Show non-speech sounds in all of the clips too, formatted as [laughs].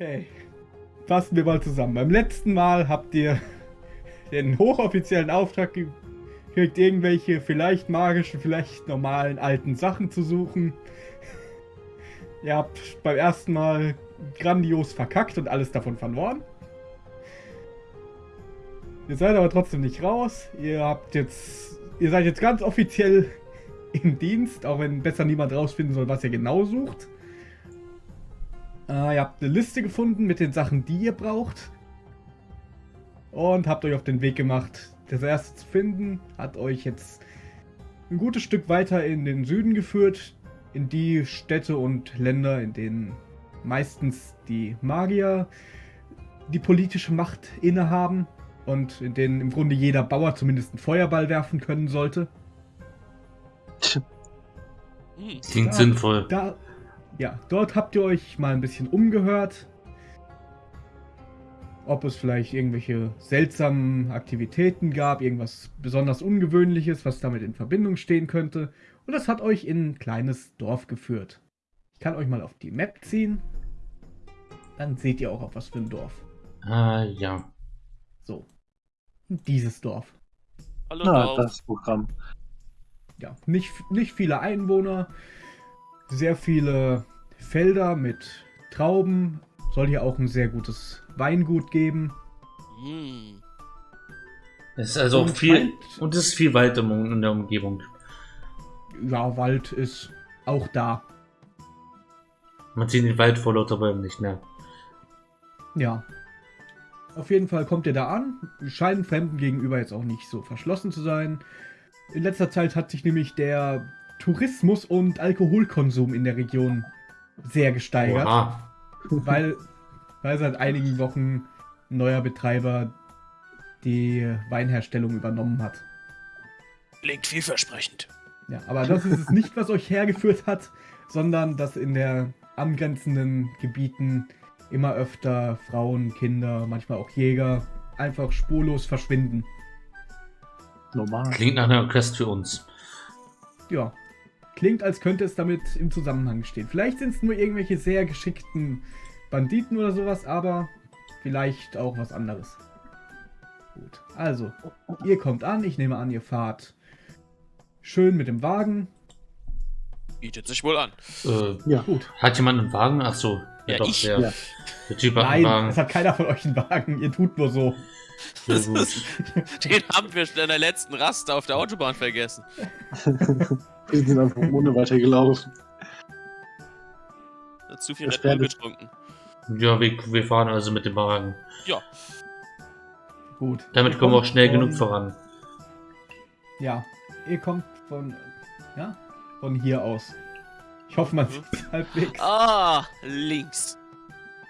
Okay. Fassen wir mal zusammen. Beim letzten Mal habt ihr [laughs] den hochoffiziellen Auftrag gekriegt, irgendwelche vielleicht magischen, vielleicht normalen alten Sachen zu suchen. [laughs] Ihr habt beim ersten Mal grandios verkackt und alles davon verloren. Ihr seid aber trotzdem nicht raus. Ihr habt jetzt. Ihr seid jetzt ganz offiziell [laughs] im Dienst, auch wenn besser niemand rausfinden soll, was ihr genau sucht. Äh, ihr habt eine Liste gefunden mit den Sachen, die ihr braucht. Und habt euch auf den Weg gemacht, das erste zu finden. Hat euch jetzt ein gutes Stück weiter in den Süden geführt. In die Städte und Länder, in denen meistens die Magier die politische Macht innehaben. Und in denen im Grunde jeder Bauer zumindest einen Feuerball werfen können sollte. Klingt da, sinnvoll. Da, ja, dort habt ihr euch mal ein bisschen umgehört. Ob es vielleicht irgendwelche seltsamen Aktivitäten gab, irgendwas besonders Ungewöhnliches, was damit in Verbindung stehen könnte. Und das hat euch in ein kleines Dorf geführt. Ich kann euch mal auf die Map ziehen. Dann seht ihr auch auf was für ein Dorf. Ah, ja. So. Dieses Dorf. Hallo, ah, das Programm. Ja, nicht, nicht viele Einwohner, sehr viele Felder mit Trauben. Soll hier auch ein sehr gutes Weingut geben. Mm. Es ist also und viel Wald, und es ist viel Wald in der Umgebung. Ja, Wald ist auch da. Man sieht den Wald vor lauter Bäumen nicht mehr. Ja. Auf jeden Fall kommt ihr da an. Scheinen Fremden gegenüber jetzt auch nicht so verschlossen zu sein. In letzter Zeit hat sich nämlich der Tourismus und Alkoholkonsum in der Region sehr gesteigert. Oha. Weil, weil seit einigen Wochen ein neuer Betreiber die Weinherstellung übernommen hat. Klingt vielversprechend. Ja, aber das ist es nicht, was euch hergeführt hat, sondern dass in der angrenzenden Gebieten immer öfter Frauen, Kinder, manchmal auch Jäger einfach spurlos verschwinden. Normal. Klingt nach einer Quest für uns. Ja, Klingt, als könnte es damit im Zusammenhang stehen. Vielleicht sind es nur irgendwelche sehr geschickten Banditen oder sowas, aber vielleicht auch was anderes. Gut, also, ihr kommt an. Ich nehme an, ihr fahrt schön mit dem Wagen. Bietet sich wohl an. Äh, ja, gut. Hat jemand einen Wagen? Achso, ja, doch, ich. Der, ja. der Typ hat Nein, einen Wagen. es hat keiner von euch einen Wagen. Ihr tut nur so. Ist, den haben wir schon in der letzten Rast auf der Autobahn vergessen. [laughs] Wir sind einfach ohne weitergelaufen. Zu viel Red Bull getrunken. Ja, wir, wir, fahren also mit dem Wagen. Ja. Gut. Damit kommen wir auch schnell von, genug voran. Ja, ihr kommt von, ja, von hier aus. Ich hoffe, man mhm. sieht halbwegs. Ah, links.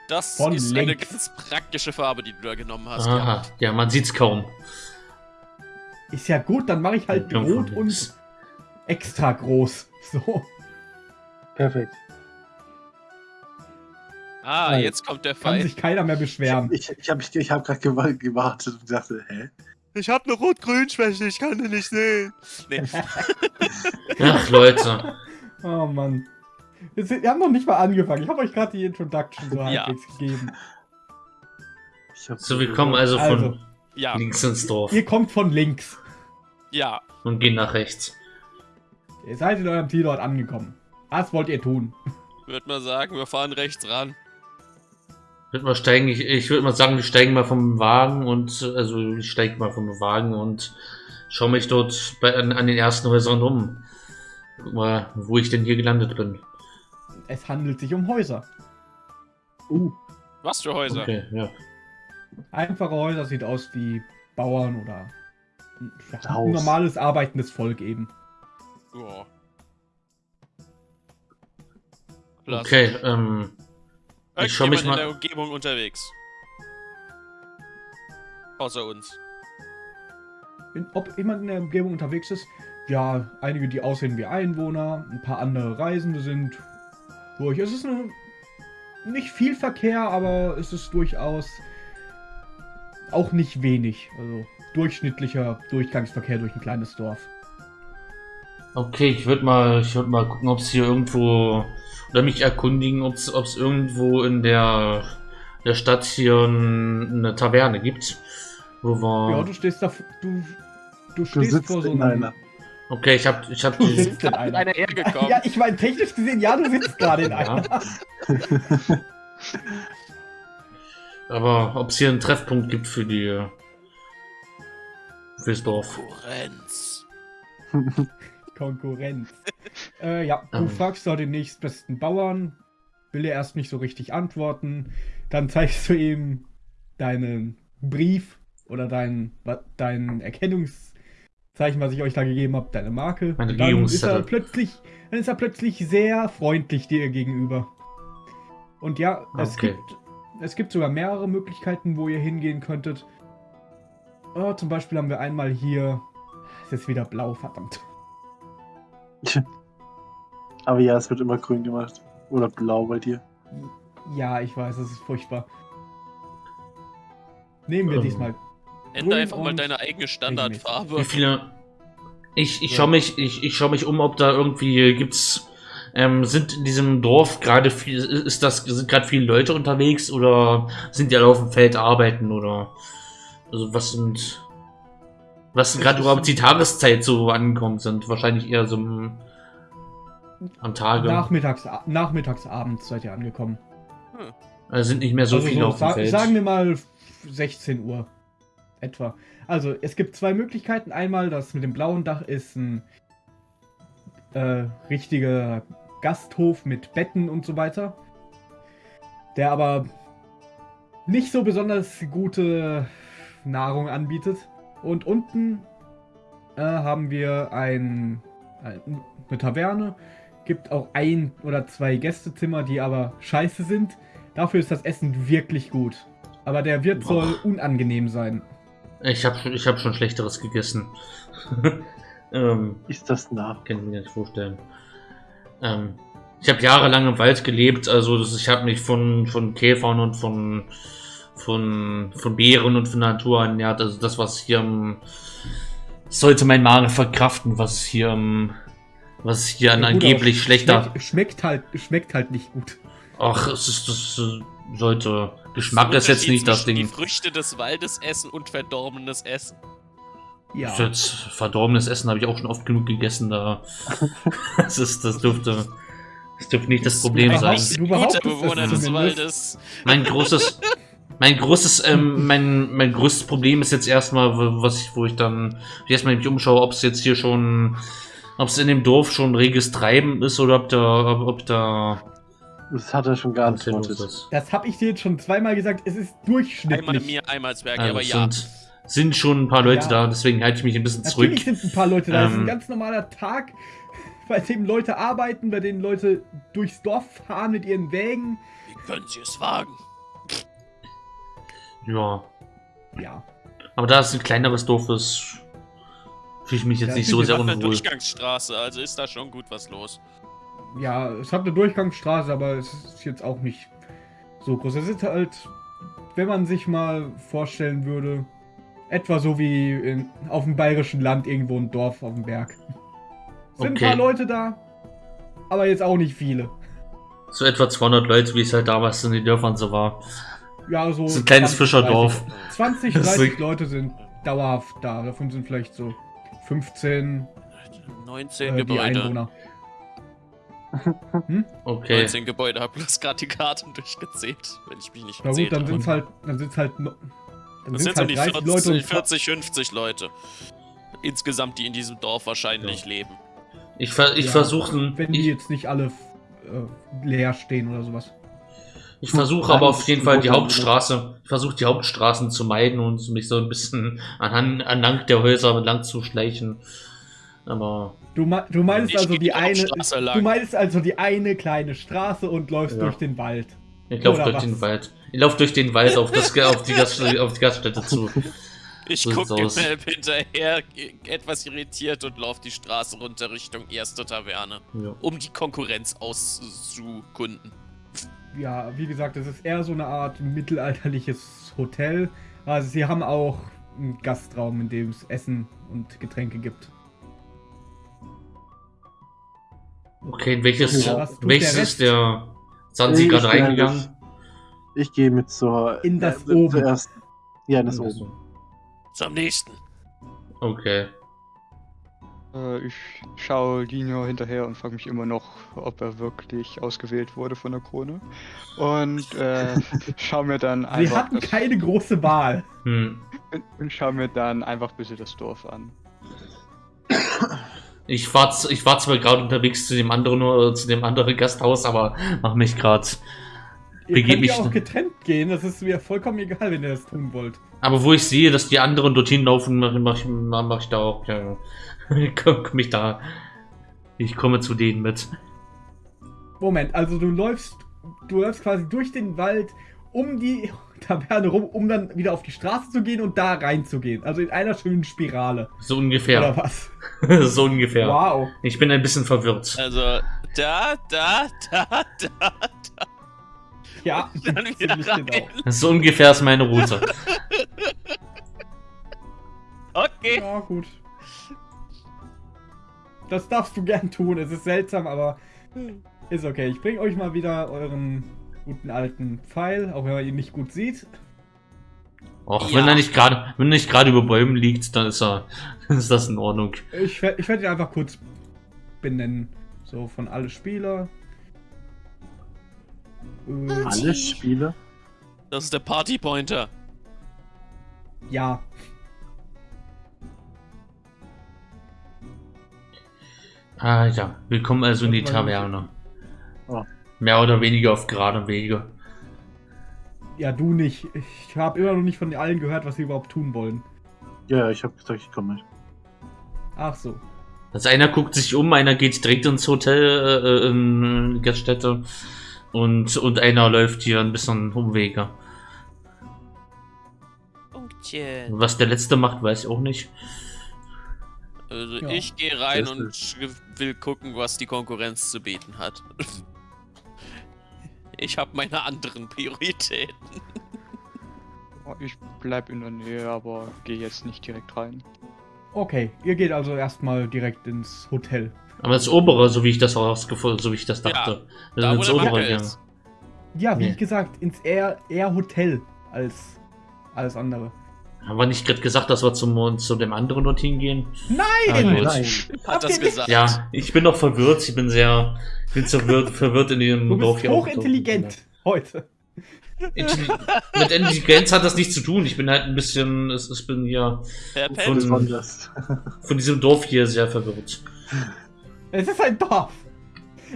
Das von ist links. eine ganz praktische Farbe, die du da genommen hast. Aha, ja, man sieht's kaum. Ist ja gut, dann mache ich halt rot und extra groß. [laughs] So. Perfekt. Ah, Nein. jetzt kommt der Fall. Kann sich keiner mehr beschweren. Ich, ich, ich habe ich hab gerade gewartet und dachte, hä? Ich habe eine Rot-Grün-Schwäche, ich kann den nicht sehen. Nee. [laughs] Ach, Leute. Oh Mann. Wir haben noch nicht mal angefangen. Ich habe euch gerade die Introduction so ja. halbwegs gegeben. So, wir kommen also von also, ja. links ins Dorf. Ihr kommt von links. Ja. Und gehen nach rechts. Ihr seid in eurem Zielort angekommen. Was wollt ihr tun? Ich würde mal sagen, wir fahren rechts ran. Würde mal steigen, ich, ich würde mal sagen, wir steigen mal vom Wagen und also ich steige mal vom Wagen und schaue mich dort bei, an, an, den ersten Häusern um. Guck mal, wo ich denn hier gelandet bin. Es handelt sich um Häuser. Uh. Was für Häuser? Okay, ja. Einfache Häuser sieht aus wie Bauern oder ein normales arbeitendes Volk eben. Ja. Okay, ähm. Ich schau mich mal. in der Umgebung unterwegs. Außer uns. In, ob jemand in der Umgebung unterwegs ist? Ja, einige, die aussehen wie Einwohner, ein paar andere Reisende sind durch. Es ist eine, nicht viel Verkehr, aber es ist durchaus auch nicht wenig. Also durchschnittlicher Durchgangsverkehr durch ein kleines Dorf. Okay, ich würde mal, ich würde mal gucken, ob es hier irgendwo oder mich erkundigen, ob es irgendwo in der der Stadt hier eine Taverne gibt. Wo wir. Ja, du stehst da, du, du Du stehst sitzt vor so einer. Okay, ich hab, ich hab Du die. sitzt in einer. einer hergekommen. [laughs] Ja, ich meine, technisch gesehen, ja, du sitzt [laughs] gerade in einer. Ja. [laughs] Aber ob es hier einen Treffpunkt gibt für die. fürs Dorf. Konkurrenz. Konkurrenz. äh, ja, du Ähm. fragst da den nächstbesten Bauern, will er erst nicht so richtig antworten. Dann zeigst du ihm deinen Brief oder dein, wa- Erkennungszeichen, was ich euch da gegeben habe, deine Marke. Mein Und dann ist er plötzlich, dann ist er plötzlich sehr freundlich dir gegenüber. Und ja, es Okay. gibt es gibt sogar mehrere Möglichkeiten, wo ihr hingehen könntet. Oh, zum Beispiel haben wir einmal hier. Es ist wieder blau, verdammt. [laughs] Aber ja, es wird immer grün gemacht. Oder blau bei dir. Ja, ich weiß, es ist furchtbar. Nehmen wir Ähm. diesmal. Ändere Grün einfach mal deine eigene Standardfarbe. Wie viele. Ich, ich Ja. schau mich, ich, ich schau mich um, ob da irgendwie gibt's. Ähm, sind in diesem Dorf gerade viel, ist das, sind gerade viele Leute unterwegs oder sind die alle auf dem Feld arbeiten oder also was sind was gerade überhaupt die Tageszeit so ankommt, sind wahrscheinlich eher so am, am Tage. Nachmittags, nachmittags, abends seid ihr angekommen. Also sind nicht mehr so also viele so, auf dem sa Feld. sagen wir mal 16 Uhr. Etwa. Also, es gibt zwei Möglichkeiten. Einmal, das mit dem blauen Dach ist ein äh, richtiger Gasthof mit Betten und so weiter. Der aber nicht so besonders gute Nahrung anbietet. Und unten äh, haben wir ein, ein, eine Taverne. Gibt auch ein oder zwei Gästezimmer, die aber scheiße sind. Dafür ist das Essen wirklich gut. Aber der Wirt Boah. soll unangenehm sein. Ich habe schon, ich hab schon schlechteres gegessen. [laughs] ähm, Ist das nah? kann ich mir nicht vorstellen. Ähm, ich habe jahrelang im Wald gelebt, also das, ich habe mich von, von Käfern und von, von, von Beeren und von Natur ernährt. Also das, was hier im, sollte mein Magen verkraften, was hier im, was hier an Ja, gut, angeblich schlechter. Schmeckt, schmeckt halt, schmeckt halt nicht gut. Ach, es ist das äh, sollte. Geschmack Das ist jetzt nicht das Ding. Die Früchte des Waldes essen und verdorbenes Essen. Ja. Jetzt verdorbenes Essen habe ich auch schon oft genug gegessen. Da [laughs] das ist, das dürfte, das dürfte nicht das Problem Du sein. du Guter Bewohner es des zumindest. Waldes. Mein großes, mein großes, ähm, mein, mein größtes Problem ist jetzt erstmal, wo- was ich, wo ich dann erstmal mich umschaue, ob es jetzt hier schon, ob es in dem Dorf schon reges Treiben ist oder ob da, ob, ob da Das hat er schon los geantwortet. Das habe ich dir jetzt schon zweimal gesagt. Es ist Einmal durchschnittlich. mir, einmal Zwerg, Also aber es ja. sind, sind schon ein paar Leute Ja. da, deswegen halte ich mich ein bisschen zurück. Natürlich sind ein paar Leute da. Es ist ein Ähm. ganz normaler Tag, [laughs] bei dem Leute arbeiten, bei denen Leute durchs Dorf fahren mit ihren Wägen. Wie können Sie es wagen? Ja, Ja. aber da es ein kleineres Dorf ist, fühle ich mich jetzt Ja, nicht so sehr unwohl. Durchgangsstraße, also ist da schon gut was los. Ja, es hat eine Durchgangsstraße, aber es ist jetzt auch nicht so groß. Es ist halt, wenn man sich mal vorstellen würde, etwa so wie in, auf dem bayerischen Land irgendwo ein Dorf auf dem Berg. Sind Okay. ein paar Leute da, aber jetzt auch nicht viele. So etwa 200 Leute, wie es halt damals in den Dörfern so war. Ja, so. [laughs] Das ist ein kleines 20, Fischerdorf. 20, Das ist 30 so- Leute sind dauerhaft da. Davon sind vielleicht so 15 19 äh, die Gebäude. Einwohner. Okay. 19 Gebäude, hab bloß gerade die Karten durchgezählt, wenn ich mich nicht Na gut, dann sind halt, dann sind's halt, no- dann Das sind's sind so halt die 30 Leute 40, und 40, 50 Leute. Insgesamt, die in diesem Dorf wahrscheinlich leben. Ich, ver ich Ja, versuche wenn die ich, jetzt nicht alle äh, leer stehen oder sowas. ich versuche aber auf jeden Fall die Hauptstraße, ich versuche die Hauptstraßen zu meiden und mich so ein bisschen [laughs] anhand, anlang der Häuser lang zu schleichen. Aber Du, me du meinst also die eine, du meinst also die eine kleine Straße und läufst Ja. durch den Wald. ich laufe durch was? den Wald. Ich laufe durch den Wald auf, das, auf, die Gast, auf die Gaststätte zu. [laughs] Ich So guck sieht's dem. Map hinterher, etwas irritiert und lauf die Straße runter Richtung erste Taverne, Ja. um die Konkurrenz auszukunden. Ja, wie gesagt, es ist eher so eine Art mittelalterliches Hotel. Also sie haben auch einen Gastraum, in dem es Essen und Getränke gibt. Okay, in welches, Ja, welches der ist der Sansi Ich gerade reingegangen? Ich gehe mit zur. In das äh, Oben. Zuerst. Ja, in das Oben. Zum nächsten. Okay. Äh, ich schaue Lino hinterher und frage mich immer noch, ob er wirklich ausgewählt wurde von der Krone. Und äh, [laughs] schaue mir dann Sie einfach hatten das, keine große Wahl. Hm. und schaue mir dann einfach ein bisschen das Dorf an. Ich war, ich war zwar gerade unterwegs zu dem anderen äh, zu dem anderen Gasthaus, aber mach mich gerade. Ihr könnt mich ja auch getrennt gehen, das ist mir vollkommen egal, wenn ihr das tun wollt. Aber wo ich sehe, dass die anderen dorthin laufen, mache mach, ich- mach, ich da auch. Ja, guck [laughs] mich da. Ich komme zu denen mit. Moment, also du läufst, du läufst quasi durch den Wald um die Taverne rum, um dann wieder auf die Straße zu gehen und da reinzugehen. Also in einer schönen Spirale. So Oder ungefähr. was? [laughs] so ungefähr. Wow. Ich bin ein bisschen verwirrt. Also, da, da, da, da, Ja, dann [laughs] wieder rein. genau. So ungefähr ist meine Route. [laughs] Okay. Ja, gut. Das darfst du gern tun. Es ist seltsam, aber ist okay. Ich bringe euch mal wieder euren guten alten Pfeil, auch wenn man ihn nicht gut sieht. Auch Ja. wenn er nicht gerade, wenn er nicht gerade über Bäumen liegt, dann ist er, [laughs] ist das in Ordnung. Ich, ich werde ihn einfach kurz benennen. So von alle Spieler. Äh, Alle Spiele? Das ist der Partypointer. ja. Ah ja, willkommen also in die Taverne. Oh. Mehr oder weniger auf geradem Wege. Ja, du nicht. Ich habe immer noch nicht von allen gehört, was sie überhaupt tun wollen. Ja, ich habe gesagt, ich komme mit. Ach so. Also einer guckt sich um, einer geht direkt ins Hotel, äh, in die Gaststätte und, und einer läuft hier ein bisschen Umwege. Was der letzte macht, weiß ich auch nicht. Also Ja. ich gehe rein und will gucken, was die Konkurrenz zu bieten hat. [laughs] Ich habe meine anderen Prioritäten. Oh, Ich bleib in der Nähe, aber gehe jetzt nicht direkt rein. Okay, ihr geht also erstmal direkt ins Hotel. Aber das obere, so wie ich das rausgefunden, so wie ich das Ja, dachte. Da, der das Macke obere, ja. ist. Ja, wie Nee. gesagt, ins eher, eher Hotel als alles andere. Haben wir nicht gerade gesagt, dass wir zum, zu dem anderen dorthin gehen? Nein! Ah. Nein. Hat das gesagt. Ja, ich bin noch verwirrt. Ich bin sehr, ich bin so verwirrt, verwirrt in dem Du Dorf bist hier auch. hochintelligent heute. Intelli- Mit Intelligenz hat das nichts zu tun. Ich bin halt ein bisschen, es, ich bin hier Von- von diesem Dorf hier sehr verwirrt. Es ist ein Dorf.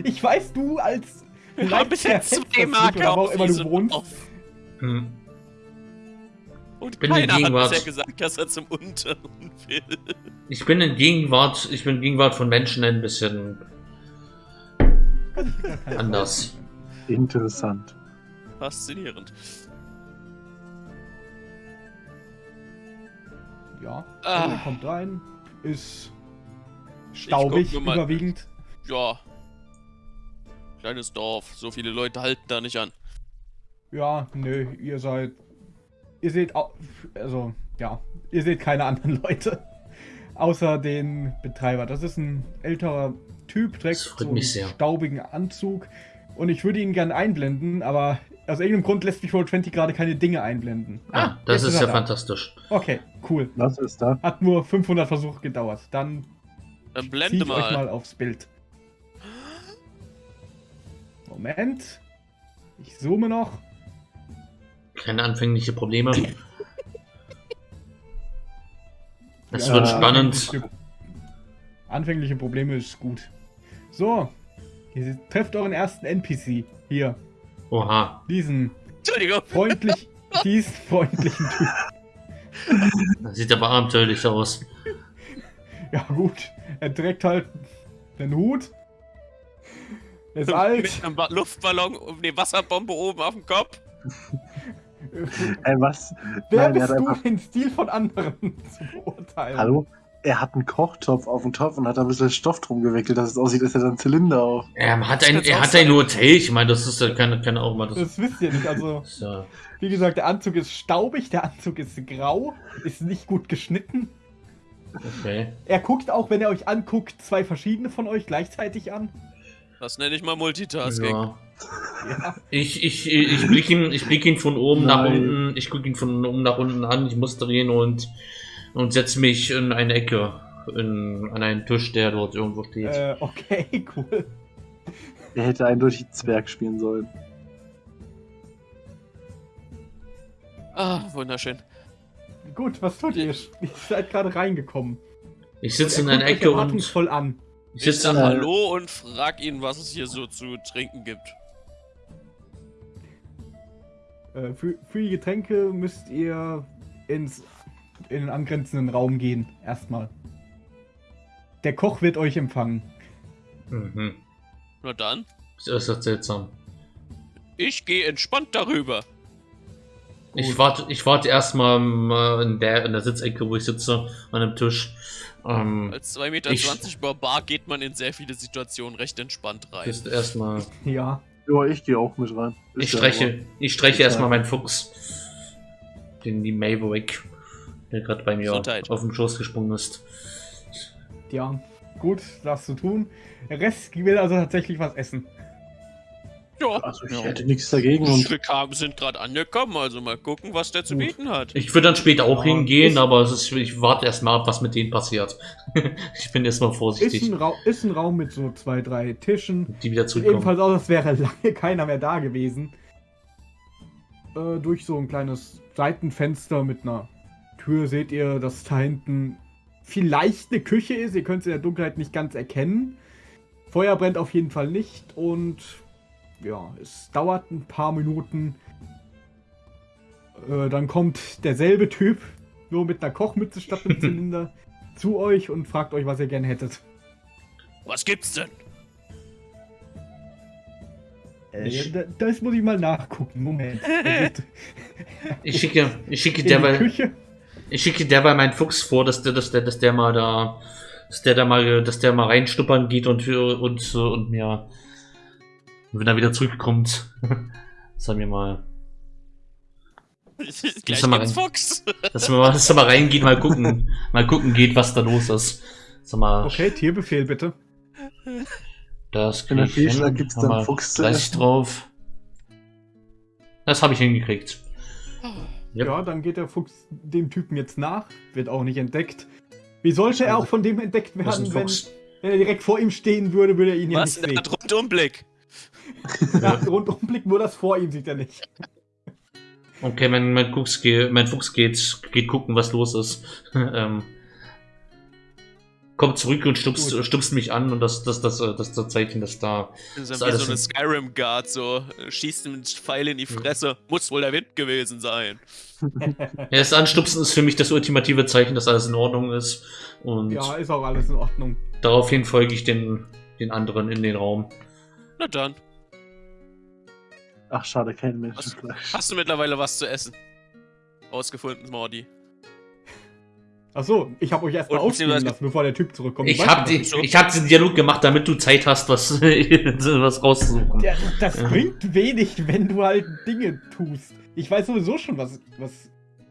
Ich weiß, du als wir haben bis jetzt zwei Marker wo immer du wohnst. Dorf. Hm. Und Bin in keiner hat Gegenwart. bisher gesagt, dass er zum Unteren will. Ich bin in Gegenwart, ich bin in Gegenwart von Menschen ein bisschen anders. Interessant. Faszinierend. Ja, Ah. kommt rein, ist staubig überwiegend. Ja. Kleines Dorf, so viele Leute halten da nicht an. Ja, nö, ihr seid. Ihr seht also, ja, ihr seht keine anderen [laughs] Leute. Außer den Betreiber. Das ist ein älterer Typ, trägt Das so einen staubigen Anzug. Und ich würde ihn gerne einblenden, aber aus irgendeinem Grund lässt mich Roll20 gerade keine Dinge einblenden. Ah, das ist er ja da. fantastisch. Okay, cool. Was ist da? Hat nur 500 Versuche gedauert. Dann Dann ziehe blende ich euch mal. mal aufs Bild. Moment. Ich zoome noch. Keine anfängliche Probleme. Es Ja, wird spannend. Anfängliche, anfängliche Probleme ist gut. So. Ihr trefft euren ersten NPC. Hier. Oha, Diesen Entschuldigung. freundlich, diesen freundlichen Typ. das sieht aber abenteuerlich aus. Ja gut. Er trägt halt den Hut. Er ist alt. Mit einem Ba- Luftballon und eine Wasserbombe oben auf dem Kopf. Ey, [laughs] was? Wer Nein, er bist hat du, einfach. den Stil von anderen [laughs] zu beurteilen? Hallo? Er hat einen Kochtopf auf dem Topf und hat da ein bisschen Stoff drum gewickelt, dass es aussieht, als hätte er einen Zylinder auf. Er hat ein, er hat ein Hotel. Ich meine, das ist ja keine, keine auch mal das. Das wisst ihr nicht. Also, [laughs] ja- wie gesagt, der Anzug ist staubig, der Anzug ist grau, ist nicht gut geschnitten. Okay. Er guckt auch, wenn er euch anguckt, zwei verschiedene von euch gleichzeitig an. Das nenne ich mal Multitasking. Ja. Ja. Ich, ich, ich blicke ihn, ich blick ihn von oben nach Nein. unten, ich gucke ihn von oben nach unten an, ich muss drehen und, und setze mich in eine Ecke, in, an einen Tisch, der dort irgendwo steht. Äh, okay, [laughs] cool. Er hätte eindeutig Zwerg spielen sollen. Ah, wunderschön. Gut, was tut ihr? Ihr seid gerade reingekommen. Ich sitze in Er einer Ecke und erwartungsvoll an. Ich Ich sag Hallo und frag ihn, was es hier so zu trinken gibt. Äh, für, für die Getränke müsst ihr ins, in den angrenzenden Raum gehen. Erstmal. Der Koch wird euch empfangen. mhm. Na dann, Das ist seltsam. ich gehe entspannt darüber. Ich Gut. warte, ich warte erstmal äh, in der, in der Sitzecke, wo ich sitze, an dem Tisch. Ähm, Als 2,20 Meter Ich- Barbar geht man in sehr viele Situationen recht entspannt rein. ist erstmal. Ja. Ja, ich gehe auch mit rein. Ist Ich ja streiche, ich streiche Ja. erstmal meinen Fuchs. Den die Maverick, der gerade bei mir Gesundheit. auf dem Schoß gesprungen ist. Ja. Gut, das zu tun. Der Rest will also tatsächlich was essen. Ja, Also ich Ja. hätte nichts dagegen und wir kam, sind gerade angekommen, also mal gucken, was der zu bieten hat. Ich würde dann später auch Ja, hingehen, ist- aber es ist, ich warte erstmal ab, was mit denen passiert. [laughs] ich bin erstmal Ist vorsichtig, ein, Ra ist ein Raum mit so zwei, drei Tischen. die wieder zurückkommen. ebenfalls aus, als wäre [laughs] lange keiner mehr da gewesen. Äh, durch so ein kleines Seitenfenster mit einer Tür seht ihr, dass da hinten vielleicht eine Küche ist. Ihr könnt es in der Dunkelheit nicht ganz erkennen. Feuer brennt auf jeden Fall nicht und ja, es dauert ein paar Minuten. Äh, dann kommt derselbe Typ, nur mit einer Kochmütze statt einem [laughs] Zylinder, zu euch und fragt euch, was ihr gerne hättet. Was gibt's denn? Äh, Ich- da, das muss ich mal nachgucken. Moment. [laughs] Ich schicke, ich schicke derweil, ich schicke derweil meinen Fuchs vor, dass der, dass der, dass der mal da, dass der da mal, dass der mal reinstuppern geht und für und und mir, wenn er wieder zurückkommt, [laughs] er mir mal, Gleich mal rein. Fuchs. dass er mal, dass mal reingeht, mal gucken, [laughs] mal gucken geht, was da los ist. Sag mal, Okay, Tierbefehl bitte. das krieg ich hin. gibt's dann mal Fuchs zu 30 essen. drauf. Das habe ich hingekriegt. Yep. Ja, dann geht der Fuchs dem Typen jetzt nach. Wird auch nicht entdeckt. Wie sollte er auch von dem entdeckt werden, wenn, wenn er direkt vor ihm stehen würde, würde er ihn ja Was nicht denn sehen. der Rundumblick? [laughs] Nach Rundumblick nur das vor ihm sieht er nicht. Okay, mein, mein, Fuchs geht, mein Fuchs geht, geht gucken, was los ist. [laughs] ähm, kommt zurück und stupst, Gut. stupst mich an und das, das, das, das, das Zeichen, dass da. Das Ist ist wie so eine Skyrim-Guard, so äh, schießt mit Pfeil in die Fresse. Muss wohl der Wind gewesen sein. [laughs] Ja, das Anstupsen ist für mich das ultimative Zeichen, dass alles in Ordnung ist. Und Ja, ist auch alles in Ordnung. daraufhin folge ich den, den anderen in den Raum. Na dann, Ach, schade, kein Menschenfleisch. hast du mittlerweile was zu essen? Ausgefunden, Mordi. Achso, ich habe euch erstmal beziehungsweise- lassen, bevor der Typ zurückkommt. Ich habe die, ich hab diesen Dialog gemacht, damit du Zeit hast, was, [laughs] was rauszusuchen. Ja, das Ja. bringt wenig, wenn du halt Dinge tust. Ich weiß sowieso schon, was, was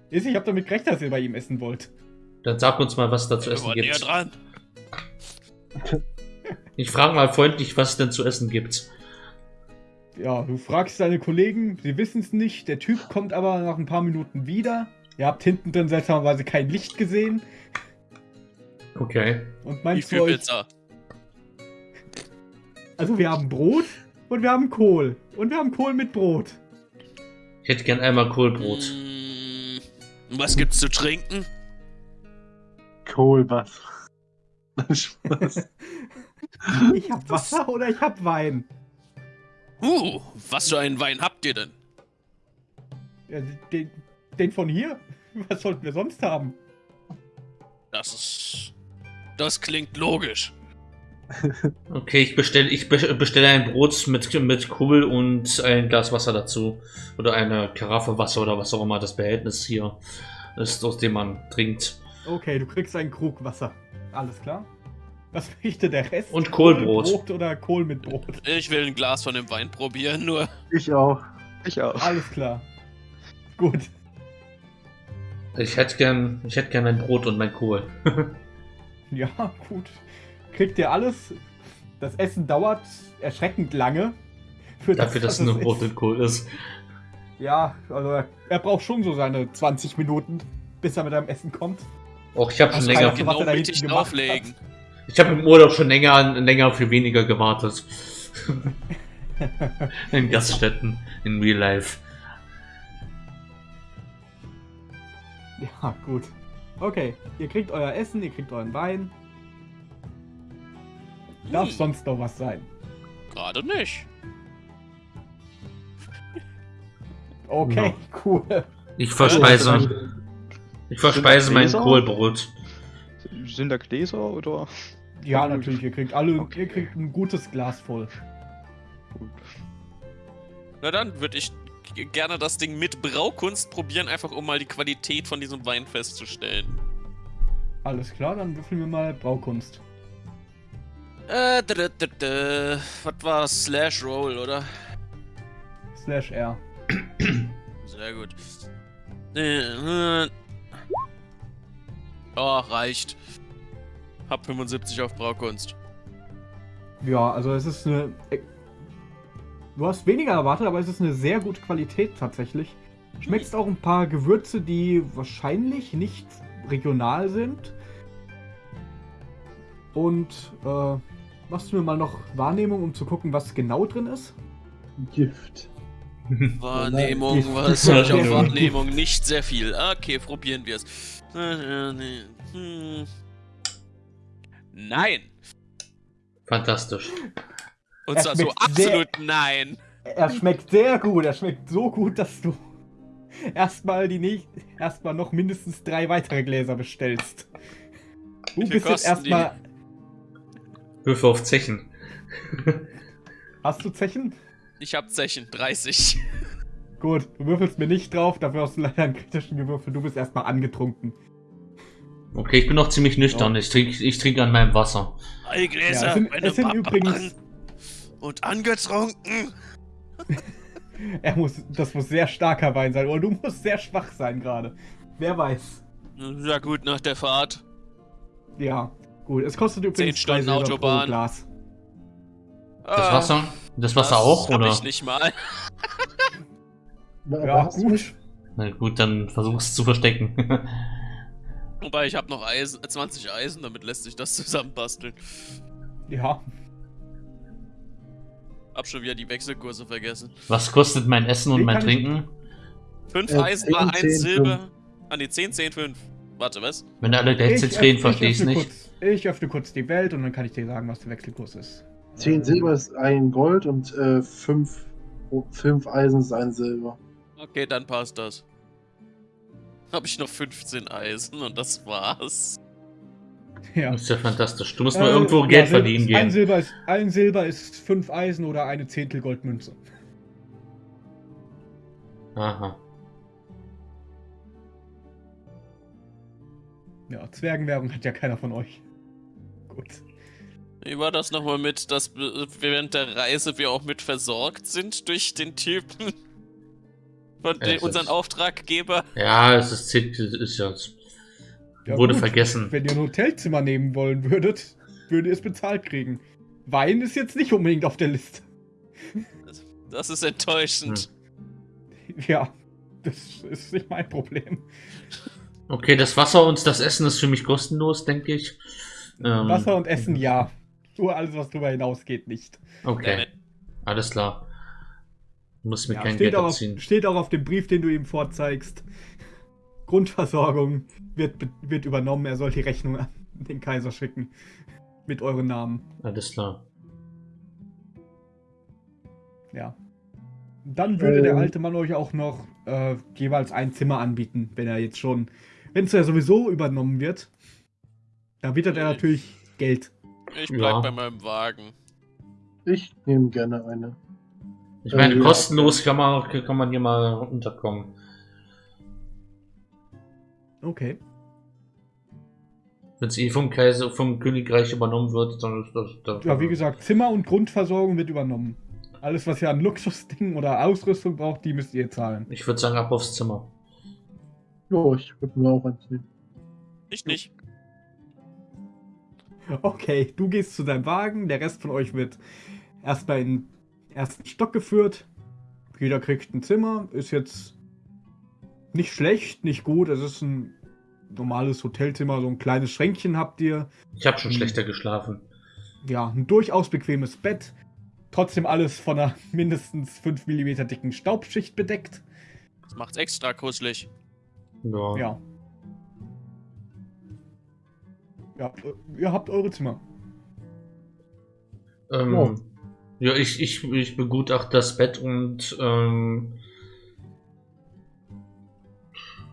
ist. Ich habe damit gerechnet, dass ihr bei ihm essen wollt. Dann sag uns mal, was da zu essen gibt. dran. Ich frage mal freundlich, was es denn zu essen gibt. Ja, du fragst deine Kollegen, sie wissen es nicht. Der Typ kommt aber nach ein paar Minuten wieder. Ihr habt hinten drin seltsamerweise kein Licht gesehen. Okay. Und Wie meinst du viel euch, Pizza? also wir haben Brot und wir haben Kohl. Und wir haben Kohl mit Brot. Ich hätte gern einmal Kohlbrot. Mm, was gibt's zu trinken? Kohlbass. [laughs] Spaß. Ich hab Wasser oder ich hab Wein. Uh, was für einen Wein habt ihr denn? Ja, den, den von hier? [laughs] Was sollten wir sonst haben? Das ist. Das klingt logisch. [laughs] Okay, ich bestelle ich be- bestelle ein Brot mit, mit Kohl und ein Glas Wasser dazu. Oder eine Karaffe Wasser oder was auch immer das Behältnis hier ist, aus dem man trinkt. Okay, du kriegst einen Krug Wasser. Alles klar. Was möchte der Rest? Und Kohlbrot. Brot oder Kohl mit Brot? Ich will ein Glas von dem Wein probieren, nur. Ich auch. Ich auch. Alles klar. Gut. Ich hätte gern, ich hätte gern mein Brot und mein Kohl. [laughs] Ja, gut. Kriegt ihr alles? das Essen dauert erschreckend lange. Für Dafür, dass was es nur ist. Brot und Kohl ist. Ja, also er, braucht schon so seine 20 Minuten, bis er mit einem Essen kommt. Auch ich habe schon länger. Genau was er da hinten auflegen. Ich habe im Urlaub schon länger, länger für weniger gewartet. [laughs] in Gaststätten, in Real Life. Ja, gut. Okay, ihr kriegt euer Essen, ihr kriegt euren Wein. Darf Hm. sonst noch was sein? Gerade nicht. Okay, cool. Ich verspeise, ich verspeise mein? Kohlbrot. Sind da Gläser oder? Ja, natürlich, ihr kriegt alle, ihr kriegt ein gutes Glas voll. Gut. Na dann würde ich gerne das Ding mit Braukunst probieren, einfach um mal die Qualität von diesem Wein festzustellen. Alles klar, dann würfeln wir mal Braukunst. Äh, d -d -d -d was war Slash Roll, oder? Slash R. Sehr gut. Äh, äh. Oh, reicht. Hab 75 auf Braukunst. Ja, also es ist eine. Du hast weniger erwartet, aber es ist eine sehr gute Qualität tatsächlich. Schmeckst auch ein paar Gewürze, die wahrscheinlich nicht regional sind. Und äh, machst du mir mal noch Wahrnehmung, um zu gucken, was genau drin ist? Gift. [laughs] Wahrnehmung, Gift. was soll ich auf. Wahrnehmung? Nicht sehr viel. Okay, probieren wir es. Hm. Nein! Fantastisch. Und zwar so schmeckt sehr- absolut nein. Er schmeckt sehr gut. Er schmeckt so gut, dass du erstmal die nicht erstmal noch mindestens drei weitere Gläser bestellst. Du bist jetzt erstmal. Würfe auf Zechen. [laughs] Hast du Zechen? Ich hab Zechen, 30. Gut, du würfelst mir nicht drauf, dafür hast du leider einen kritischen gewürfelt. Du bist erstmal angetrunken. Okay, ich bin noch ziemlich nüchtern. Ich trinke ich trink an meinem Wasser. Drei Gläser, Ja, es sind, meine es sind übrigens. Und angetrunken. [laughs] Er muss, das muss sehr starker Wein sein, oder du musst sehr schwach sein gerade. Wer weiß. Ja gut, nach der Fahrt. Ja, gut. Es kostet übrigens Stunden drei Silber Autobahn. pro Glas. Das Ah, Wasser? Das Wasser auch, hab oder? ich nicht mal. Ja, gut. Na gut, dann versuch's zu verstecken. [laughs] Wobei ich habe noch Eisen, 20 Eisen, damit lässt sich das [laughs] zusammenbasteln. Ja, Hab schon wieder die Wechselkurse vergessen. Was kostet mein Essen und Wie mein ich- Trinken? 5 Äh, Eisen 10, war 1 10, Silber. Ah ne, 10, 10, 5. Warte, was? Wenn alle gleichzeitig reden, verstehe ich's öffne nicht. Kurz, ich öffne kurz die Welt und dann kann ich dir sagen, was der Wechselkurs ist. 10 Silber ist ein Gold und 5 fünf Eisen ist ein Silber. Okay, dann passt das. Hab ich noch 15 Eisen und das war's. Ja. Das ist ja fantastisch. Du musst mal Äh, irgendwo ja, Geld Sil- verdienen Ein gehen. Silber, ist, ein Silber ist fünf Eisen oder eine Zehntel Goldmünze. Aha. Ja, Zwergenwährung hat ja keiner von euch. Gut. Wie war das nochmal mit, dass während der Reise wir auch mit versorgt sind durch den Typen? Von Ja, unseren ist- Auftraggeber? Ja, es ist, ist ja. Ja, wurde gut. vergessen. Wenn ihr ein Hotelzimmer nehmen wollen würdet, würdet ihr es bezahlt kriegen. Wein ist jetzt nicht unbedingt auf der Liste. Das ist enttäuschend. Ja, das ist nicht mein Problem. Okay, das Wasser und das Essen ist für mich kostenlos, denke ich. Ähm, Wasser und Essen ja. Nur alles, was darüber hinausgeht, nicht. Okay, Damit- alles klar. Du musst mir Ja, kein steht, Geld auch auf, steht auch auf dem Brief, den du ihm vorzeigst. [laughs] Grundversorgung wird, wird übernommen. Er soll die Rechnung an den Kaiser schicken. Mit euren Namen. Alles klar. Ja. Dann würde der Ähm. alte Mann euch auch noch äh, jeweils ein Zimmer anbieten, wenn er jetzt schon. Wenn es ja sowieso übernommen wird. Da wittert er natürlich Geld. Ich bleib Ja. bei meinem Wagen. Ich nehme gerne eine. Ich meine, ja. kostenlos kann man, kann man hier mal unterkommen. Okay. Wenn es eh vom Kaiser, vom Königreich übernommen wird, dann ist das. das Ja, wie gesagt, Zimmer und Grundversorgung wird übernommen. Alles, was ihr an Luxusdingen oder Ausrüstung braucht, die müsst ihr zahlen. Ich würde sagen, ab aufs Zimmer. Jo, ich würde mir auch eins nehmen. Ich nicht. Okay, du gehst zu deinem Wagen, der Rest von euch wird erstmal in den ersten Stock geführt. Jeder kriegt ein Zimmer, ist jetzt nicht schlecht, nicht gut. Es ist ein normales Hotelzimmer, so ein kleines Schränkchen habt ihr. Ich habe schon Hm. schlechter geschlafen. Ja, ein durchaus bequemes Bett. Trotzdem alles von einer [laughs] mindestens 5 mm dicken Staubschicht bedeckt. Das macht's extra kuschelig. Ja. Ja. Ja, äh, ihr habt eure Zimmer. Ähm, Ja. Ja, ich, ich, ich begutachte das Bett und ähm,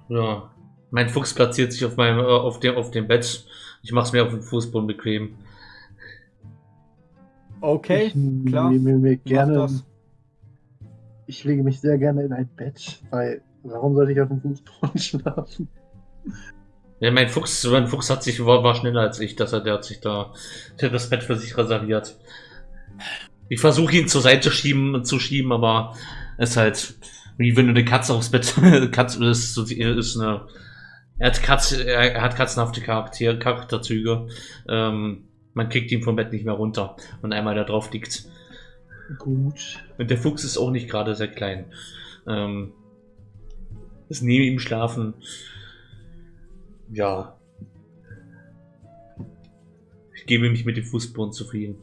ja, mein Fuchs platziert sich auf meinem äh, auf dem auf dem Bett. Ich mache es mir auf dem Fußboden bequem. Okay, ich klar. nehme mir gerne. das. Ich lege mich sehr gerne in ein Bett, weil warum sollte ich auf dem Fußboden [laughs] schlafen? Ja, mein Fuchs, mein Fuchs hat sich war, war schneller als ich, dass er der hat sich da der hat das Bett für sich reserviert. Ich versuche ihn zur Seite schieben zu schieben, aber es ist halt wie wenn du eine Katze aufs Bett [laughs] Katze ist, ist eine er hat Katze er hat katzenhafte Charakter, Charakterzüge. Ähm, man kriegt ihn vom Bett nicht mehr runter und einmal da drauf liegt. Gut. Und der Fuchs ist auch nicht gerade sehr klein. Ähm, ist neben ihm schlafen. Ja. Ich gebe mich mit dem Fußboden zufrieden.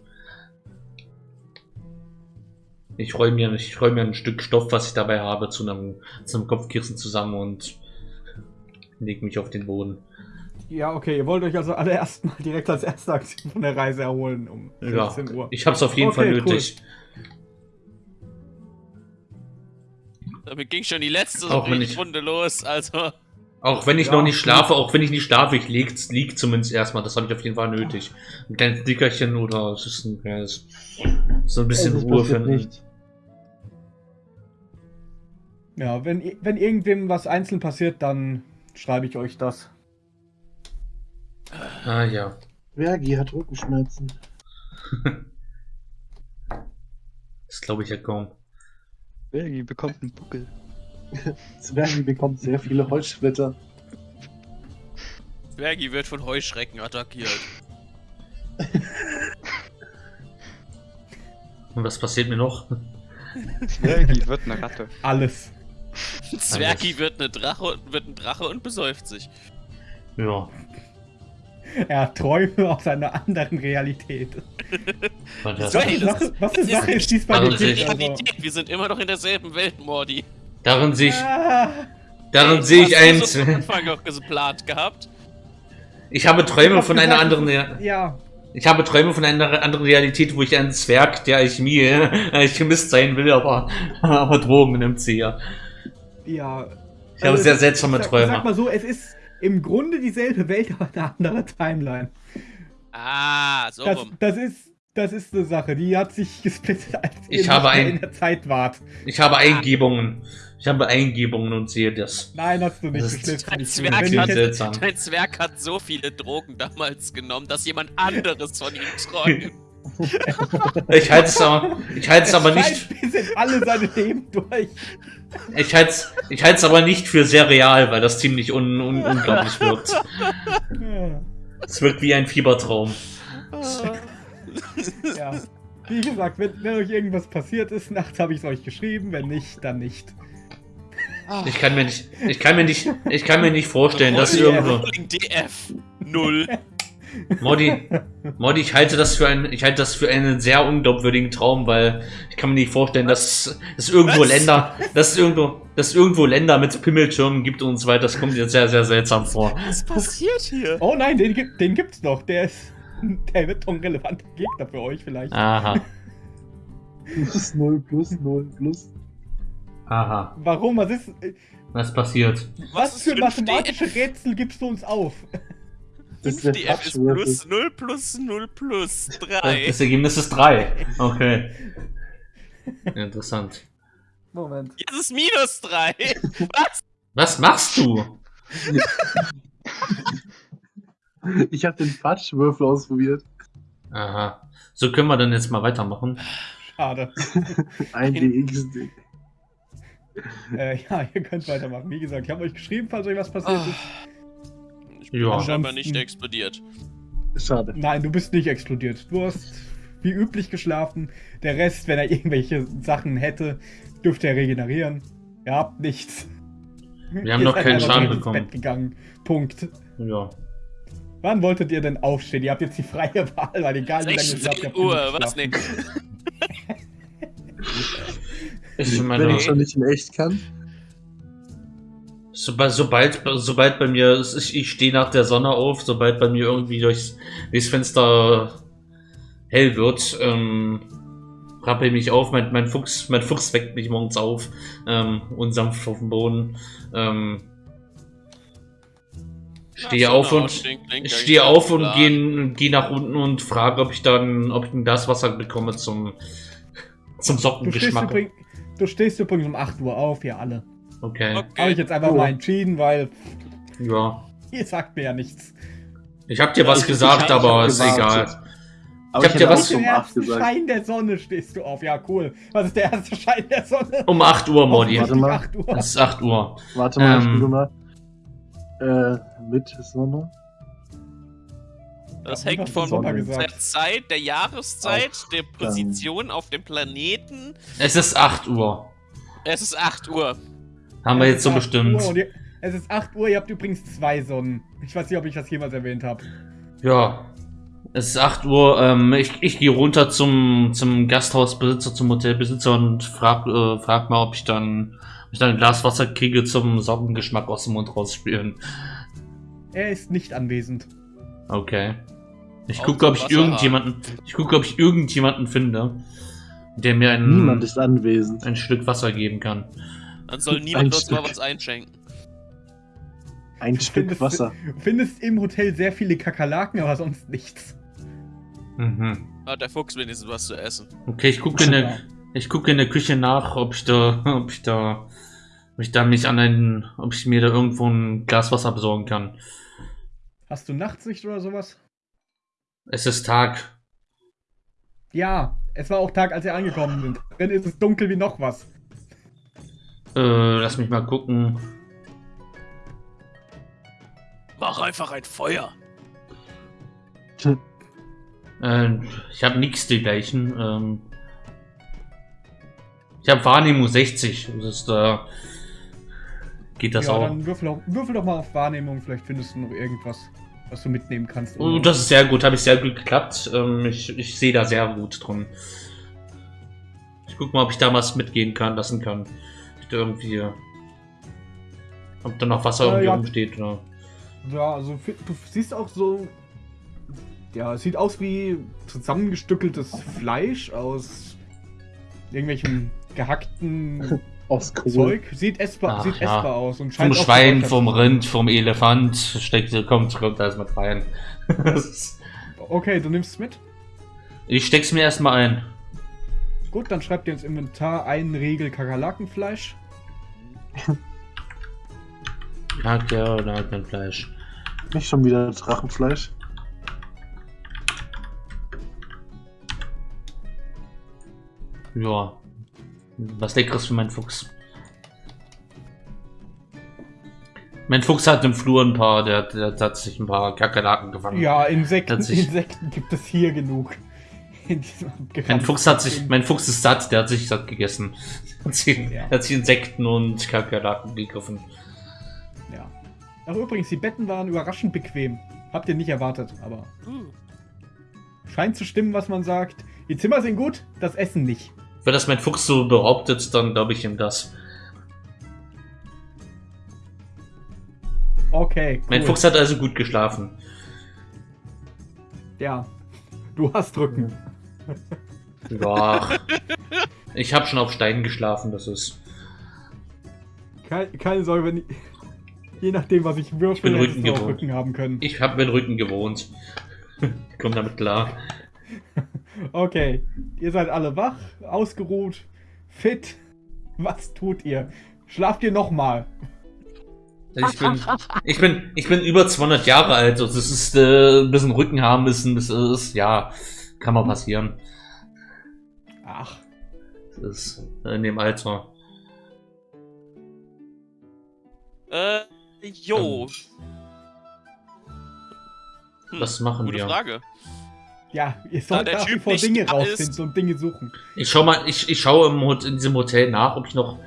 Ich räume mir, ich räume mir ein Stück Stoff, was ich dabei habe, zu einem, zu einem Kopfkissen zusammen und lege mich auf den Boden. Ja, okay, ihr wollt euch also alle erstmal direkt als erste Aktion von der Reise erholen um Ja, 16 Uhr. ich habe es auf jeden Okay, Fall cool. nötig. Damit ging schon die letzte Auch wenn ich- Runde los, also. Auch wenn ich Ja, noch nicht schlafe, auch wenn ich nicht schlafe, ich liegt, liegt zumindest erstmal. Das habe ich auf jeden Fall nötig. Ein kleines Dickerchen oder es ist ein kleines, so ein bisschen Ruhe finden. nicht. Ja, wenn, wenn irgendwem was einzeln passiert, dann schreibe ich euch das. Ah ja. Vergi hat Rückenschmerzen. [laughs] Das glaube ich ja kaum. Belgi bekommt einen Buckel. [laughs] Zwergi bekommt sehr viele Holzsplitter. Zwergi wird von Heuschrecken attackiert. Und was passiert mir noch? Belgi wird eine Ratte. Alles. Zwergi wird, eine Drache, wird ein Drache und besäuft sich. Ja. Er hat Träume aus einer anderen Realität. [laughs] Was ey, eine das Sache, was ist sehe ich- Also, Realität, wir sind immer noch in derselben Welt, Mordi. darin sehe ich, ah, darin sehe ich hast ein, das am Anfang auch geplant gehabt. ich habe Träume von einer anderen, Ja, ich habe Träume von einer anderen Realität, wo ich ein Zwerg, der Alchemie, Alchemist [laughs] sein will, aber, [laughs] aber Drogen nimmt sie ja. Ja. Ich habe Also, sehr seltsame sag, Ich sag Träume. mal so, es ist im Grunde dieselbe Welt, [laughs] aber eine andere Timeline. Ah, so Das, rum. das ist. Das ist eine Sache, die hat sich [laughs] gesplittet, als Ich habe ein- in der Zeit wart. Ich habe Eingebungen. Ich habe Eingebungen und sehe das. Nein, hast du nicht. Das Du ist schläfst Dein nicht. Zwerg, hat, dein Zwerg hat so viele Drogen damals genommen, dass jemand anderes von ihm träumt. [laughs] [laughs] Ich halte es aber, ich halte es aber nicht, alle seine Leben durch. ich halte es, ich halte es aber nicht für sehr real, weil das ziemlich un, un, unglaublich wirkt. Es wirkt wie ein Fiebertraum. [laughs] Ja. Wie gesagt, wenn, wenn euch irgendwas passiert ist, nachts habe ich es euch geschrieben. Wenn nicht, dann nicht. Ich kann mir nicht, ich kann mir nicht, ich kann mir nicht vorstellen, dass irgendwo, DF. Null. [laughs] Modi, Modi, ich halte das für ein, ich halte das für einen sehr unglaubwürdigen Traum, weil ich kann mir nicht vorstellen, dass es irgendwo Was? Länder, dass es irgendwo, dass irgendwo Länder mit Pimmelschirmen gibt und so weiter. Das kommt mir sehr, sehr seltsam vor. Was passiert hier? Oh nein, den, gibt- den gibt's noch. Der ist. Der wird doch ein relevanter Gegner für euch vielleicht. Aha, Plus 0, plus 0, plus. aha. Warum? Was ist. Was passiert? Was, ist für 5DF? mathematische Rätsel gibst du uns auf? Das ist der 5DF ist plus 0 plus 0 plus 3. Das Ergebnis ist drei. Okay. [laughs] Interessant. Moment. Jetzt ist minus 3. [laughs] Was? Was machst du? Ich habe den Quatschwürfel ausprobiert. Aha. So können wir dann jetzt mal weitermachen. Schade. [laughs] Ein DXD. äh, ja, ihr könnt weitermachen. Wie gesagt, ich habe euch geschrieben, falls euch was passiert Ah. ist. Ich bin Ja. scheinbar nicht explodiert. Schade. Nein, du bist nicht explodiert. Du hast wie üblich geschlafen. Der Rest, wenn er [laughs] irgendwelche Sachen hätte, dürfte er regenerieren. Ihr habt nichts. Wir haben noch keinen Schaden ins bekommen. Bett gegangen. Punkt. Ja. Wann wolltet ihr denn aufstehen? Ihr habt jetzt die freie [laughs] Wahl, weil egal wie lange ihr schlaft, ihr 16 habt Uhr, was geschlafen. Ich [laughs] Wenn meine, ich schon nicht in echt kann. Sobald, sobald, sobald bei mir, ich, ich stehe nach der Sonne auf, sobald bei mir irgendwie durchs, durchs Fenster hell wird, ähm, rappel mich auf, mein, mein Fuchs, mein Fuchs weckt mich morgens auf, ähm, und sanft auf dem Boden, ähm, stehe auf und, ja stehe auf und gehe geh nach unten und frage, ob ich dann, ob ich ein Glas Wasser bekomme zum, zum Du stehst, Sockengeschmack. übrigens, du stehst übrigens um 8 Uhr auf, ihr alle. Okay, Habe ich Okay. jetzt einfach Oh. mal entschieden, weil ja. [laughs] ihr sagt mir ja nichts. Ich hab dir was Ich- gesagt, ich aber ich ist egal. Aber Ich hab ich dir was- um 8 ersten gesagt. Schein der Sonne stehst du auf. Ja, cool. Was ist der erste [laughs] Schein der Sonne? Um 8 Uhr, Modi. Warte mal. 8 Uhr. Es ist 8 Uhr. Warte mal, ich Ähm. gucke mal. Äh, mit Sonne. Das Ja, hängt von der Zeit, der Jahreszeit, der Position auf dem Planeten. Es ist 8 Uhr. Es ist 8 Uhr. Haben wir Es jetzt so ist 8 bestimmt. Ihr, es ist 8 Uhr, ihr habt übrigens zwei Sonnen. Ich weiß nicht, ob ich das jemals erwähnt habe. Ja. Es ist 8 Uhr. Ähm, ich ich gehe runter zum, zum Gasthausbesitzer, zum Hotelbesitzer und frag, äh, frag mal, ob ich dann, ob ich dann ein Glas Wasser kriege zum Sockengeschmack aus dem Mund rausspülen. Er ist nicht anwesend. Okay. Ich gucke, ob ich irgendjemanden, ich gucke, ob ich irgendjemanden finde, der mir ein, Niemand ist anwesend. ein Stück Wasser geben kann. Dann soll [laughs] niemand uns mal was einschenken. Ein Du Stück findest- Wasser. Du findest im Hotel sehr viele Kakerlaken, aber sonst nichts. Mhm. Hat der Fuchs wenigstens was zu essen. Okay, ich gucke in der, ich gucke in der Küche nach, ob ich da, ob ich da, ob ich da mich an einen, ob ich mir da irgendwo ein Glas Wasser besorgen kann. Hast du Nachtsicht oder sowas? Es ist Tag. Ja, es war auch Tag, als ihr angekommen sind. Drin ist es dunkel wie noch was. Äh, lass mich mal gucken. Mach einfach ein Feuer. Äh, ich habe nichts dergleichen. Ähm, ich habe Wahrnehmung 60. Das ist, äh, geht das ja, auch. dann würfel, doch- würfel doch mal auf Wahrnehmung, vielleicht findest du noch irgendwas, was du mitnehmen kannst. Oh, das ist sehr gut, habe ich sehr gut geklappt. Ähm, ich ich sehe da sehr gut drin. Ich guck mal, ob ich da was mitgehen kann, lassen kann. Da irgendwie. Ob da noch Wasser Äh, irgendwie ja. rumsteht oder. Ja, also du siehst auch so. Ja, es sieht aus wie zusammengestückeltes Fleisch aus irgendwelchem gehackten [laughs] Aus Kohl. Zeug. Sieht essbar, Ach, sieht ja. essbar aus und Vom scheint auch Schwein, vom. Rind, vom Elefant steckt, kommt, kommt alles mit rein. [laughs] Okay, du nimmst es mit. ich steck's mir erstmal ein. Gut, dann schreib dir ins Inventar einen Regel Kakerlakenfleisch. Kacke oder kein Fleisch. Nicht schon wieder Drachenfleisch. Ja. Was Leckeres für meinen Fuchs. Mein Fuchs hat im Flur ein paar, der, der, der hat sich ein paar Kakerlaken gefangen. Ja, Insekten, Hat sich- Insekten gibt es hier genug. [laughs] Mein. Fuchs hat sich, mein Fuchs ist satt, der hat sich satt gegessen. [laughs] Hat sich, Ja. hat sich Insekten und Kakerlaken gegriffen. Ja. Ach, übrigens, die Betten waren überraschend bequem. Habt ihr nicht erwartet, aber scheint zu stimmen, was man sagt. Die Zimmer sind gut, das Essen nicht. Wenn das mein Fuchs so behauptet, dann glaube ich ihm das. Okay. Cool. Mein Fuchs hat also gut geschlafen. Ja. Du hast Rücken. Ja. ich habe schon auf Steinen geschlafen, das ist. Keine, keine Sorge, wenn ich, Je nachdem, was ich Ich bin würfel, hättest Rücken gewohnt. Rücken haben können. Ich habe meinen Rücken gewohnt. Ich komm damit klar. [laughs] Okay. Ihr seid alle wach, ausgeruht, fit. Was tut ihr? Schlaft ihr nochmal? Also Ich bin, ich bin, ich bin über 200 Jahre alt. Also das ist äh, ein bisschen Rücken haben müssen. Das ist ja, kann mal passieren. Ach, Das ist in dem Alter. äh, jo. Hm, Das machen Gute wir. Frage. Ja, ihr sollt der nach wie Typ vor Dinge rausfinden ist- und Dinge suchen. Ich schau mal, ich, ich schaue im in diesem Hotel nach, ob ich noch,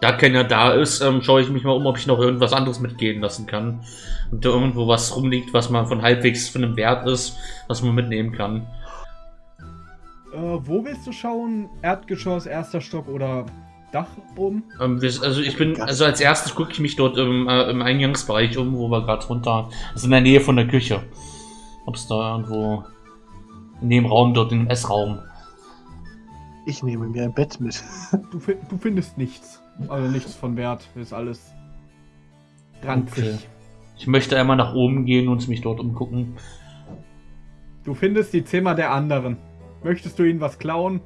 da keiner da ist, ähm, schaue ich mich mal um, ob ich noch irgendwas anderes mitgehen lassen kann. Und da irgendwo was rumliegt, was man von halbwegs von einem Wert ist, was man mitnehmen kann. Äh, wo willst du schauen? Erdgeschoss, erster Stock oder Dach oben? Ähm, wir, also ich bin, also als erstes gucke ich mich dort im, äh, im Eingangsbereich um, wo wir gerade runter, das ist in der Nähe von der Küche. Ob es da irgendwo in dem Raum dort, im Essraum. Ich nehme mir ein Bett mit. Du, du findest nichts. Also nichts von Wert. Ist alles ranzig. Okay. Ich möchte einmal nach oben gehen und mich dort umgucken. Du findest die Zimmer der anderen. Möchtest du ihnen was klauen?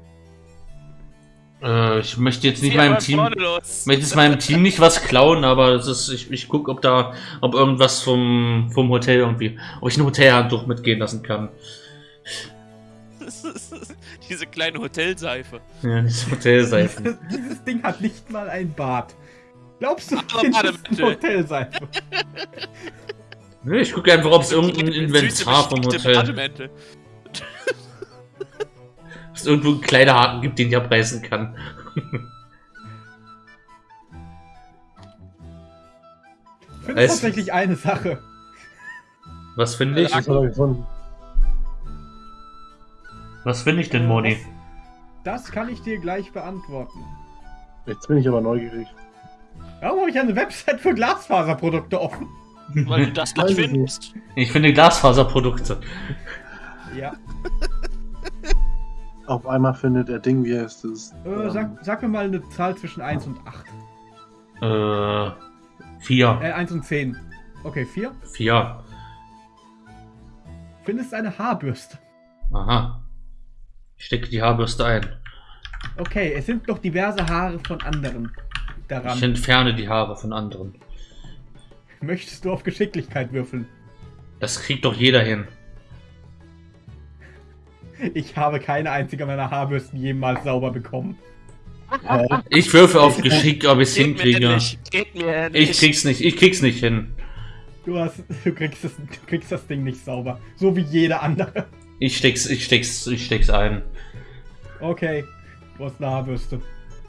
Äh, ich möchte jetzt nicht meinem Team. möchte jetzt meinem Team nicht was klauen, aber es ist, ich, ich gucke, ob da, ob irgendwas vom, vom Hotel irgendwie, ob ich ein Hotelhandtuch mitgehen lassen kann. [laughs] Diese kleine Hotelseife. Ja, das Hotelseifen. Dieses Ding hat nicht mal ein Bad. Glaubst du, Aber findest Bademantel. ein Hotelseife? Nee, ich gucke einfach, ob es irgendein Inventar vom Hotel, es irgendwo einen Kleiderhaken gibt, den ich abreißen kann. Ich finde Weiß- tatsächlich eine Sache. Was finde ich? Das. Was finde ich denn, Moni? Das kann ich dir gleich beantworten. Jetzt bin ich aber neugierig. Warum habe ich eine Website für Glasfaserprodukte offen? Weil du das Weiß nicht ich findest. Ich finde Glasfaserprodukte. Ja. [laughs] Auf einmal findet er Ding, wie heißt es? Äh, Ähm, sag, sag mir mal eine Zahl zwischen 1 und 8. Äh, vier. Äh, 1 und 10. Okay, 4. Vier. Findest eine Haarbürste. Aha. Ich stecke die Haarbürste ein. Okay, es sind noch diverse Haare von anderen daran. Ich entferne die Haare von anderen. Möchtest du auf Geschicklichkeit würfeln? Das kriegt doch jeder hin. Ich habe keine einzige meiner Haarbürsten jemals sauber bekommen. Ich würfe auf Geschick, ob ich es Geht mir hinkriege. nicht. Geht mir nicht. Ich krieg's nicht, ich krieg's nicht hin. Du, hast, du, kriegst das, du kriegst das Ding nicht sauber. So wie jeder andere. Ich steck's, ich steck's, ich steck's ein. Okay, du hast eine Haarbürste.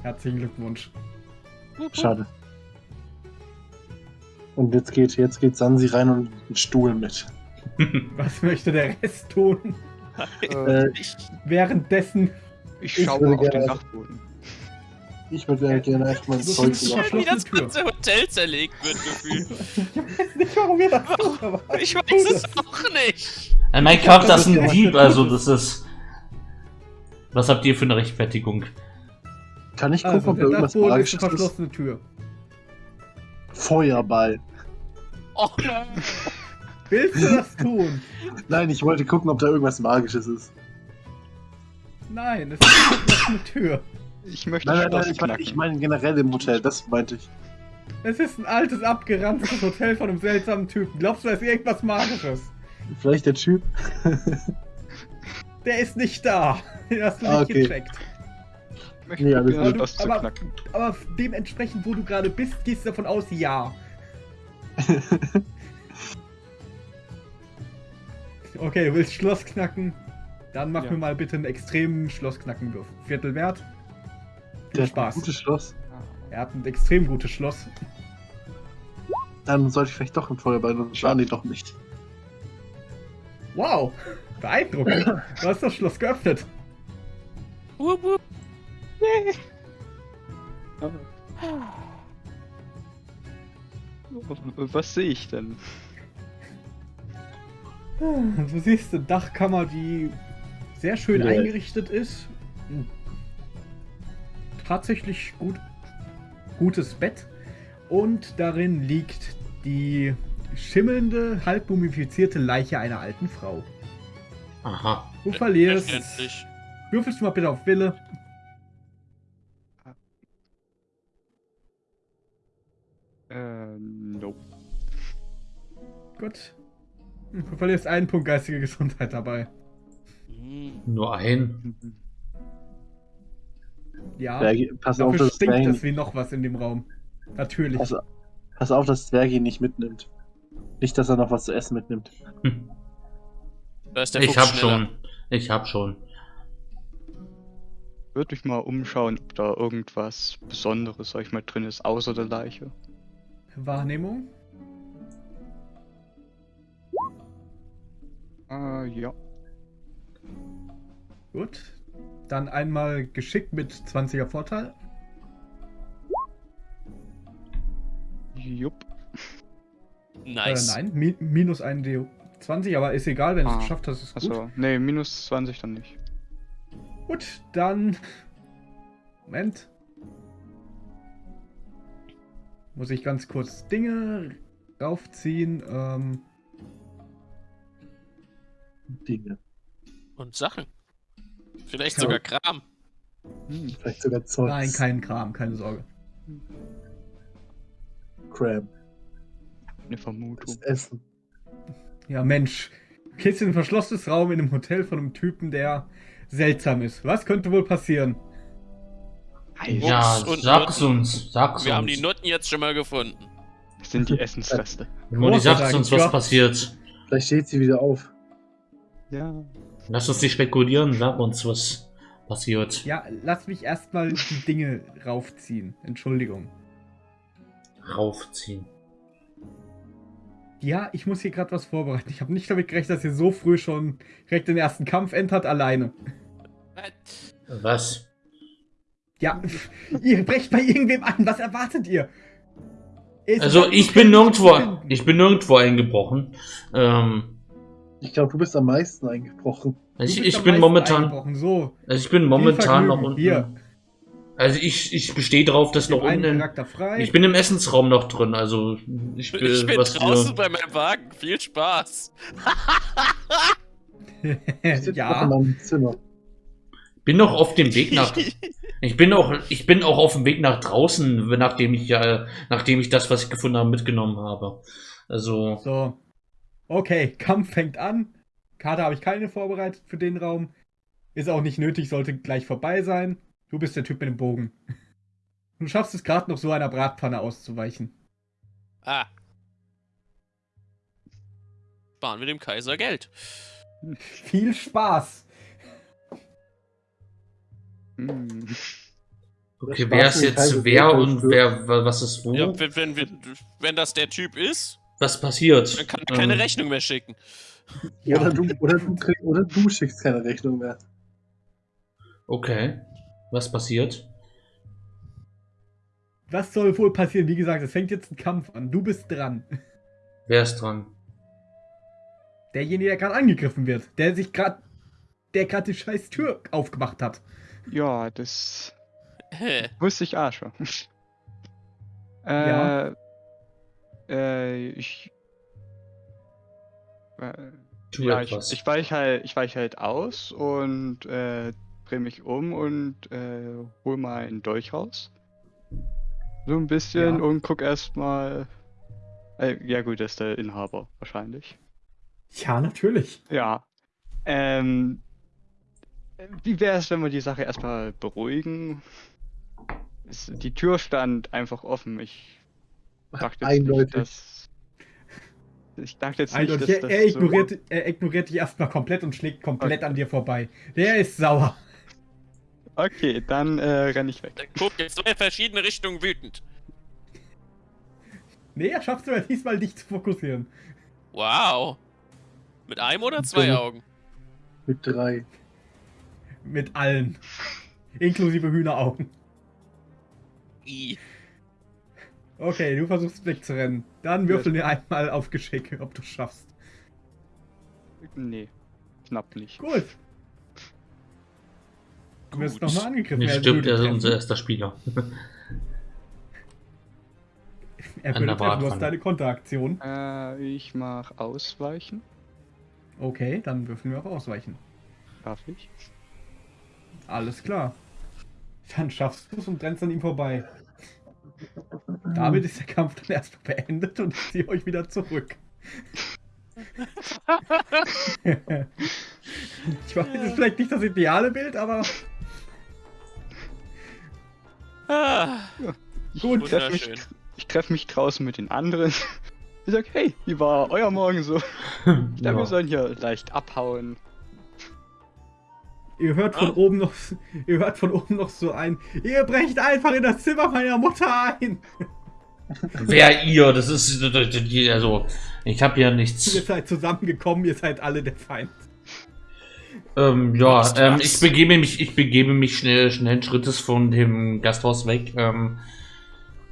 Herzlichen Glückwunsch. Schade. Und jetzt geht, jetzt geht Sansi rein und einen Stuhl mit. [laughs] Was möchte der Rest tun? Äh, Ich, Währenddessen. ich ich schaue auf den Dachboden. Ich würde ja gerne erstmal ein So Zeug viel machen. wie das ganze Hotel zerlegt wird, gefühlt. [laughs] Ich weiß nicht, warum wir das tun, aber. Ich weiß es auch nicht. Äh, Mein Charakter ist ein Dieb, also das ist. Was habt ihr für eine Rechtfertigung? Kann ich gucken, Also, ob da der irgendwas Dachboden ist eine verschlossene Tür. Feuerball. Oh nein. Willst du das tun? Nein, ich wollte gucken, ob da irgendwas Magisches ist. Nein, es ist eine Tür. Ich möchte Nein, nein, nein, ich meine knacken. ich mein generell im Hotel, das meinte ich. Es ist ein altes, abgeranztes Hotel von einem seltsamen Typen. Glaubst du, da ist irgendwas Magisches? Vielleicht der Typ. Der ist nicht da. Den hast du Ah, nicht okay. gecheckt. Ich möchte Nee, alles probieren, gut. das zu Aber- knacken. Aber dementsprechend, wo du gerade bist, gehst du davon aus, ja. [laughs] Okay, du willst Schloss knacken? Dann mach Ja. mir mal bitte einen extremen Schlossknackenwurf. Viertelwert. Viel Der hat ein Spaß. gutes Schloss. Er hat ein extrem gutes Schloss. Dann sollte ich vielleicht doch im Feuerball und schaden die doch nicht. Wow, beeindruckend. Du hast das Schloss geöffnet. Wup, wup. Was sehe ich denn? Und du siehst eine Dachkammer, die sehr schön Ja. eingerichtet ist. Ein Tatsächlich gut, gutes Bett. Und darin liegt die schimmelnde, halb mumifizierte Leiche einer alten Frau. Aha. Du verlierst. Würfelst du mal bitte auf Wille. Äh, nope. Gut. Du verlierst einen Punkt geistige Gesundheit dabei. Nur ein. Ja. Zwergi, pass auf, Dafür dass stinkt Zwergi, es wie noch was in dem Raum. Natürlich. pass, pass auf, dass Zwergi ihn nicht mitnimmt. Nicht, dass er noch was zu essen mitnimmt. Hm. Da ist der Ich hab schneller. schon. Ich hab schon. Würde mich mal umschauen, ob da irgendwas Besonderes, sag ich mal, drin ist, außer der Leiche. Wahrnehmung? Äh, ja. Gut. Dann einmal Geschick mit 20er Vorteil. Jupp. Nice. Äh, nein, mi minus ein D20, aber ist egal, wenn du Ah, es geschafft hast, ist gut. Achso, nee, minus 20 dann nicht. Gut, dann. Moment. Muss ich ganz kurz Dinge raufziehen. Ähm, Dinge. Und Sachen. Vielleicht Ja. sogar Kram. Hm. Vielleicht sogar Zeugs. nein, kein Kram, keine Sorge. Cram. Eine Vermutung. Das Essen. Ja, Mensch. Kids in ein verschlossenes Raum in einem Hotel von einem Typen, der seltsam ist. Was könnte wohl passieren? Ja, und sag's uns. Sag's Wir haben die Noten jetzt schon mal gefunden. Das sind die Essensreste. Moni, sag's uns, was passiert. Vielleicht steht sie wieder auf. Ja. Lass uns nicht spekulieren. Sag uns, was passiert. Ja, lass mich erstmal die Dinge raufziehen. Entschuldigung. Raufziehen. Ja, ich muss hier gerade was vorbereiten. Ich habe nicht damit gerechnet, dass ihr so früh schon direkt den ersten Kampf entert alleine. Was? Ja, [laughs] ihr brecht bei irgendwem an. Was erwartet ihr? Seid Also ich bin nirgendwo, ich bin nirgendwo eingebrochen. Ähm, Ich glaube, du bist am meisten eingebrochen. Du ich, ich bin momentan. So, also ich bin momentan noch unten. Hier, Also ich, ich bestehe drauf, dass noch unten. Ich bin im Essensraum noch drin. Also ich bin, Ich bin was draußen wir, bei meinem Wagen. Viel Spaß. [laughs] Ja, meinem Zimmer. bin noch auf dem Weg nach. [laughs] Ich bin auch, ich bin auch auf dem Weg nach draußen, nachdem ich ja, nachdem ich das, was ich gefunden habe, mitgenommen habe. Also so. Okay, [laughs] Kampf fängt an. Karte habe ich keine vorbereitet für den Raum. Ist auch nicht nötig, sollte gleich vorbei sein. Du bist der Typ mit dem Bogen. [laughs] Du schaffst es gerade noch so einer Bratpfanne auszuweichen. Ah. Sparen wir dem Kaiser Geld. [laughs] Viel Spaß! Hm. okay, wer ist jetzt wer und wer, wa- was ist wo? Ja, wenn, wenn, wenn das der Typ ist, Was passiert? dann kann keine Ähm, Rechnung mehr schicken. Ja. Oder, du, oder, du, krieg- oder du schickst keine Rechnung mehr. Okay. Was passiert? Was soll wohl passieren? Wie gesagt, es fängt jetzt ein Kampf an. Du bist dran. Wer ist dran? Derjenige, der gerade angegriffen wird. Der sich gerade. Der gerade die scheiß Tür aufgemacht hat. Ja, das Hä? wusste ich auch schon. äh, Ja. Äh, ich. Äh, Tu ja, ich, etwas. ich weiche halt, ich weich halt aus und äh, drehe mich um und äh, hol mal einen Dolch raus. So ein bisschen Ja. und guck erstmal. Äh, ja gut, das ist der Inhaber wahrscheinlich. Ja, natürlich. Ja. Ähm. Wie wäre es, wenn wir die Sache erstmal beruhigen? Die Tür stand einfach offen. Ich dachte Eindeutig. nicht, dass. Ich dachte jetzt nicht, Eindeutig. dass Er, das er, so- ignoriert, er ignoriert dich erstmal komplett und schlägt komplett Okay. an dir vorbei. Der ist sauer. Okay, dann äh, renne ich weg. Der guckt in zwei verschiedene Richtungen wütend. Nee, er schafft sogar diesmal dich zu fokussieren. Wow. Mit einem oder zwei Dumm. Augen? Mit drei. Mit allen. Inklusive Hühneraugen. I. Okay, du versuchst wegzurennen. Dann würfel dir einmal auf Geschick, ob du schaffst. Nee, knapp nicht. Gut. Du wirst nochmal angegriffen. Mir stimmt, er ist unser erster Spieler. [laughs] Er an würde der treffen. Du hast deine Konteraktion. Äh, ich mach Ausweichen. Okay, dann würfeln wir auf Ausweichen. Darf ich? Alles klar. Dann schaffst du es und rennst an ihm vorbei. Damit ist der Kampf dann erstmal beendet und ich ziehe euch wieder zurück. [laughs] ich weiß, das ist vielleicht nicht das ideale Bild, aber Ah, Ich Gut, treffe mich, ich treff mich draußen mit den anderen. [laughs] Ich sag, hey, wie war euer Morgen so? Ich glaube, [laughs] Ja. wir sollen hier leicht abhauen. Ihr hört von Ah. oben noch, ihr hört von oben noch so ein, ihr brecht einfach in das Zimmer meiner Mutter ein. [laughs] Wer ihr? Das ist. Also, ich habe ja Ihr nichts. seid zusammengekommen, ihr seid alle der Feind. Ähm, ja, ähm, ich begebe mich, ich begebe mich schnell, schnellen Schrittes von dem Gasthaus weg, ähm,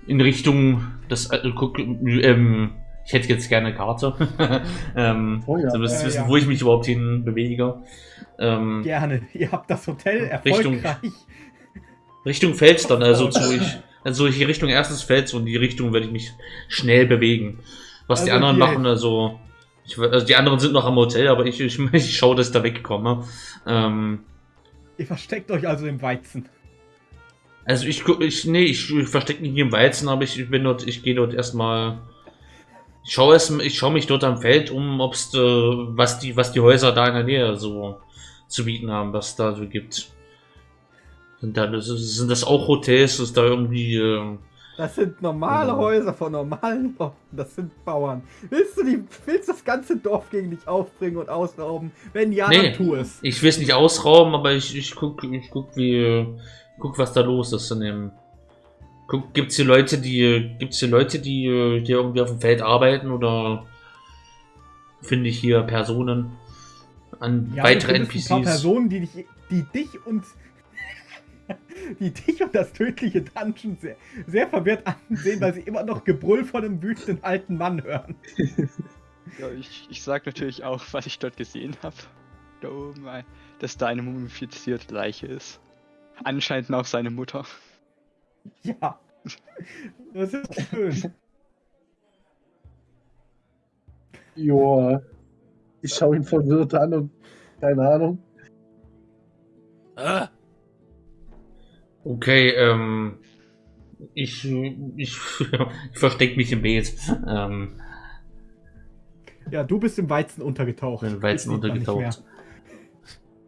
in Richtung des, äh, guck, ähm, ich hätte jetzt gerne eine Karte, [laughs] ähm, Oh ja. ihr Äh, wissen, ja. wo ich mich überhaupt hin bewege, ähm, Gerne. [laughs] Ihr habt das Hotel Richtung- erfolgreich. Richtung Fels dann, also [laughs] zu, ich, also ich Richtung erstes Fels und die Richtung werde ich mich schnell bewegen. Was die Also anderen hier- machen, also, ich, also die anderen sind noch am Hotel, aber ich, ich, ich schaue, dass ich da wegkomme, ähm, Ihr versteckt euch also im Weizen. Also ich ich, nee, ich, ich verstecke mich nicht im Weizen, aber ich, ich bin dort, ich gehe dort erstmal. Ich schaue erst, ich schaue mich dort am Feld um, ob's, äh, was die, was die Häuser da in der Nähe so zu bieten haben, was da so gibt. Sind da, das- sind das auch Hotels, ist da irgendwie, äh, Das sind normale. Häuser von normalen Leuten. Das sind Bauern. Willst du die, willst das ganze Dorf gegen dich aufbringen und ausrauben? Wenn ja, Nee. dann tu es. ich will es nicht ausrauben, aber ich, ich guck, ich guck, wie, guck, was da los ist in dem. Guck, gibt's hier Leute, die, gibt's hier Leute, die, äh, die irgendwie auf dem Feld arbeiten oder finde ich hier Personen an Ja, weitere findest ein paar NPCs? Personen, die dich, die dich und [laughs] die dich und das tödliche Dungeon sehr, sehr verwirrt ansehen, weil sie immer noch Gebrüll von einem wütenden alten Mann hören. [laughs] Ja, ich, ich sag natürlich auch, was ich dort gesehen habe. Da oben, ein- dass da eine mumifizierte Leiche ist. Anscheinend auch seine Mutter. [laughs] Ja. Das ist schön. Joa. Ich schaue ihn verwirrt an und keine Ahnung. Ah, Okay, ähm, ich, ich, [laughs] ich verstecke mich im Beet. Ähm, Ja, du bist im Weizen untergetaucht. bin Weizen untergetaucht.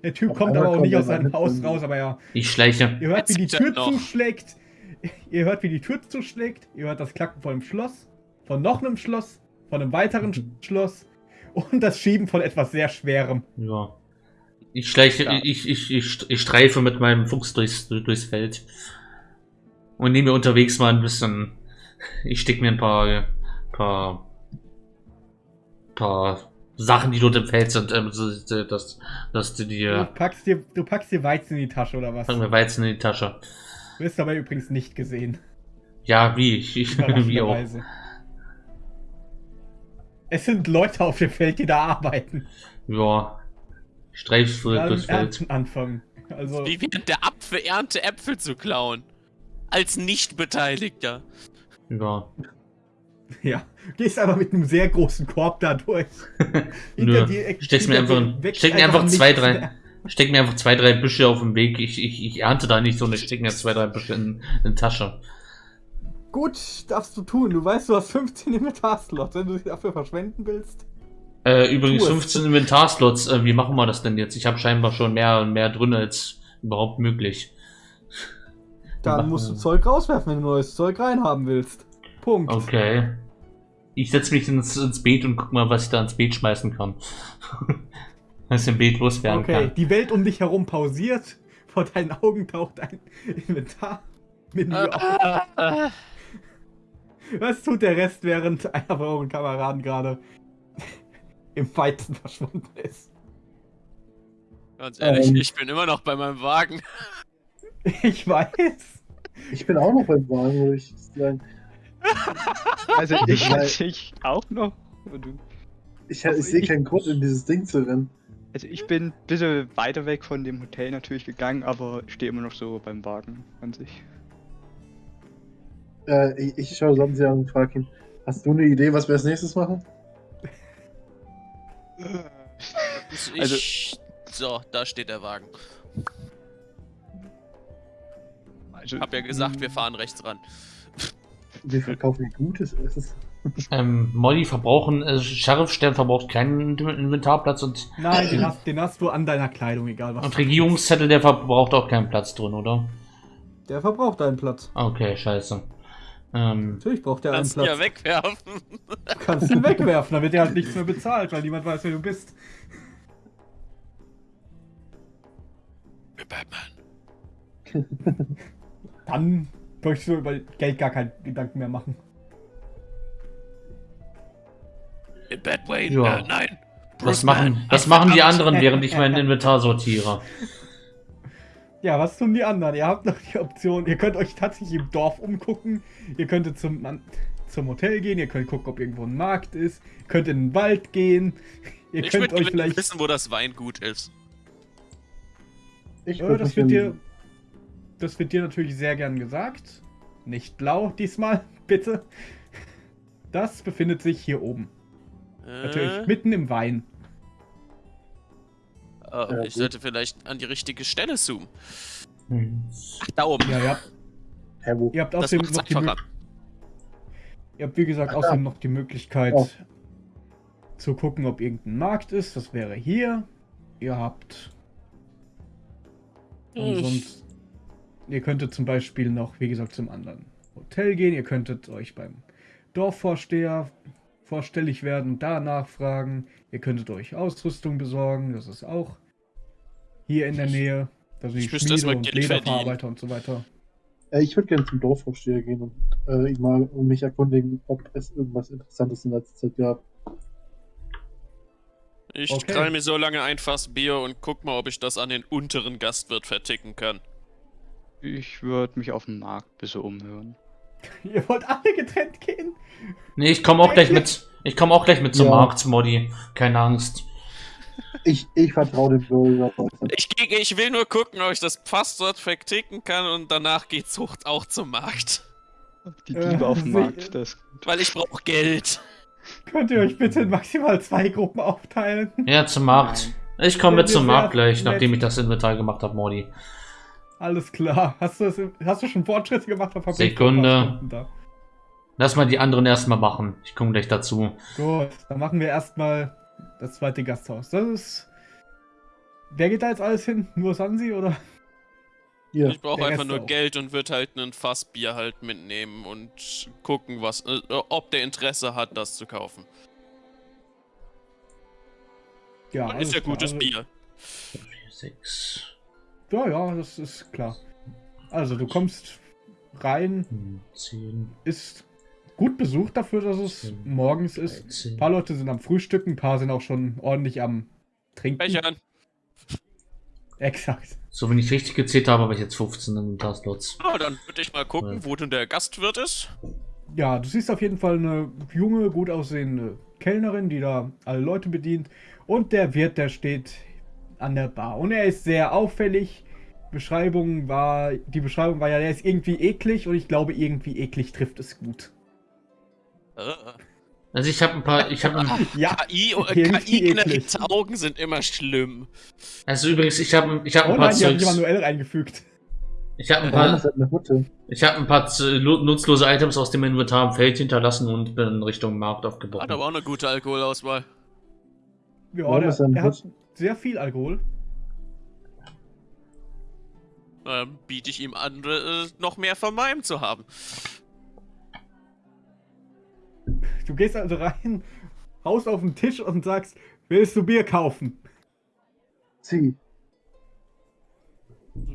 Der Typ Auf kommt aber auch nicht aus seinem Haus raus, aber ja. Ich schleiche. Ihr hört, wie die Tür zuschlägt. [laughs] Ihr hört, wie die Tür zuschlägt. Ihr hört das Klacken von einem Schloss. Von noch einem Schloss. Von einem weiteren Sch- Schloss. Und das Schieben von etwas sehr Schwerem. Ja. Ich schleiche, Ja. ich, ich, ich, ich streife mit meinem Fuchs durchs, durchs Feld. Und nehme mir unterwegs mal ein bisschen. Ich steck mir ein paar, paar, paar Sachen, die dort im Feld sind, ähm, dass, dass du Du, dir, packst dir, du packst dir Weizen in die Tasche oder was? packen wir Weizen in die Tasche. Du wirst dabei übrigens nicht gesehen. Ja, wie, ich, ich [laughs] wie auch. Es sind Leute auf dem Feld, die da arbeiten. Ja. Gerade durchs im Feld. Anfangen. Also, wie während der Apfelernte Äpfel zu klauen. Als Nicht-Beteiligter. Ja. [laughs] ja. Gehst einfach mit einem sehr großen Korb da durch. [laughs] Nö. dir- Steck's mir einfach, steck mir einfach nichts zwei, drei, mehr. Steck mir einfach zwei, drei Büsche auf dem Weg. Ich, ich, ich ernte da nicht so, und ich steck mir zwei, drei Büsche in, in die Tasche. Gut, darfst du tun. Du weißt, du hast 15 Inventarslots. Wenn du sie dafür verschwenden willst. Äh, übrigens Tu es. 15 Inventarslots. Äh, wie machen wir das denn jetzt? Ich habe scheinbar schon mehr und mehr drin als überhaupt möglich. Dann musst du. Zeug rauswerfen, wenn du neues Zeug reinhaben willst. Punkt. Okay. Ich setze mich ins, ins Beet und guck mal, was ich da ins Beet schmeißen kann. [laughs] was im Beet loswerden Okay, kann. die Welt um dich herum pausiert. [laughs] Vor deinen Augen taucht ein Inventarmenü auf. Ah. Was tut der Rest, während einer von euren Kameraden gerade [laughs] im Weizen verschwunden ist? Ganz ehrlich, Ähm. ich bin immer noch bei meinem Wagen. [laughs] Ich weiß. Ich bin auch noch beim Wagen, würde ich sagen. Also ich Weil- ich auch noch. Du- Ich, ich sehe keinen Grund, in dieses Ding zu rennen. Also ich bin ein bisschen weiter weg von dem Hotel natürlich gegangen, aber stehe immer noch so beim Wagen an sich. Äh, ich, ich schaue sonst an und frage ihn, hast du eine Idee, was wir als nächstes machen? Ich, Also- so, da steht der Wagen. Also, Hab ja gesagt, wir fahren rechts ran. Wir verkaufen gutes Essen. Ähm, Molly verbrauchen, äh, Sheriffstern verbraucht keinen Inventarplatz und, Nein, den hast, den hast du an deiner Kleidung, egal was. und Regierungszettel, der verbraucht auch keinen Platz drin, oder? Der verbraucht deinen Platz. Okay, scheiße. Ähm, Natürlich braucht er einen Kannst ihn ja Platz. wegwerfen. Du kannst ihn wegwerfen, dann wird er halt nichts mehr bezahlt, weil niemand weiß, wer du bist. Batman. Dann möchtest du über Geld gar keinen Gedanken mehr machen. Batwayne. Ja. Äh, nein. was machen, was machen die anderen, während ich mein Inventar sortiere? [laughs] Ja, was tun die anderen? Ihr habt noch die Option, ihr könnt euch tatsächlich im Dorf umgucken, ihr könntet zum, zum Hotel gehen, ihr könnt gucken, ob irgendwo ein Markt ist, ihr könnt in den Wald gehen, ihr Ich könnt würde euch gerne vielleicht... wissen, wo das Weingut ist. Ich das wird dir... Das wird dir natürlich sehr gern gesagt. Nicht blau diesmal, [laughs] bitte. Das befindet sich hier oben. Natürlich, Äh, mitten im Wein. oh, Ja, ich sollte vielleicht an die richtige Stelle zoomen. Hm. Ach, da oben. Ja, ihr habt, Hä, wo? ihr habt das außerdem noch die. Ihr habt wie gesagt Ach, außerdem noch die Möglichkeit Oh. zu gucken, ob irgendein Markt ist. Das wäre hier. Ihr habt. Und sonst. Ihr könntet zum Beispiel noch, wie gesagt, zum anderen Hotel gehen. Ihr könntet euch beim Dorfvorsteher vorstellig werden und da nachfragen. Ihr könntet euch Ausrüstung besorgen. Das ist auch hier in der Nähe. Müsste erst Schmiede und Geld Lederverarbeiter und so weiter. Äh, ich würde gerne zum Dorfvorsteher gehen und äh, ihn mal mich erkundigen, ob es irgendwas Interessantes in letzter Zeit gab. Ich Okay. krall mir so lange ein Fass Bier und guck mal, ob ich das an den unteren Gastwirt verticken kann. Ich würde mich auf dem Markt ein bisschen umhören. [laughs] Ihr wollt alle getrennt gehen? Nee, ich komme auch gleich mit. Ich komme auch gleich mit zum Ja. Markt, Modi. Keine Angst. Ich, ich vertraue dem Bürger. Ich, ich will nur gucken, ob ich das Fass dort verticken kann und danach geht's hoch auch zum Markt. Die Äh, Diebe auf dem sie- Markt, das. Weil ich brauche Geld. Könnt ihr euch bitte in maximal zwei Gruppen aufteilen? Ja, zum Markt. Ich komme mit zum Markt gleich, nachdem ich das Inventar gemacht habe, Modi. Alles klar. Hast du, das, hast du schon Fortschritte gemacht? Sekunde. Da. Lass mal die anderen erstmal machen. Ich komme gleich dazu. Gut, dann machen wir erstmal das zweite Gasthaus. Das ist. Wer geht da jetzt alles hin? Nur Sansi oder? Hier, Ich brauche einfach Rest nur auch. Geld und würde halt ein Fass Bier halt mitnehmen und gucken, was, äh, ob der Interesse hat, das zu kaufen. Ja, und ist ja klar. gutes Bier. 6, Ja, ja, das ist klar. Also, du kommst rein, 10, ist gut besucht dafür, dass es Zehn, morgens ist. Ein 13. paar Leute sind am Frühstücken, ein paar sind auch schon ordentlich am Trinken. Bechern. Exakt. So, wenn ich richtig gezählt habe, habe ich jetzt 15 Inventarslots. Ah, dann würde ich mal gucken, Ja. wo denn der Gastwirt ist. Ja, du siehst auf jeden Fall eine junge, gut aussehende Kellnerin, die da alle Leute bedient. Und der Wirt, der steht an der Bar. Und er ist sehr auffällig. Beschreibung war, die Beschreibung war ja, der ist irgendwie eklig und ich glaube, irgendwie eklig trifft es gut. Also ich habe ein paar, ich habe, Ja, KI, KI-generierte Augen sind immer schlimm. also übrigens, ich habe, ich habe oh ein paar nein, die haben die Zeugs, manuell reingefügt. ich habe ein paar, ich habe ein paar nutzlose Items aus dem Inventar im Feld hinterlassen und bin in Richtung Markt Hat aufgebrochen. aber auch eine gute Alkoholauswahl. Ja, der, ist er hat sehr viel Alkohol. Ähm, biete ich ihm an, äh, noch mehr von meinem zu haben. Du gehst also rein, haust auf den Tisch und sagst, willst du Bier kaufen? Sie.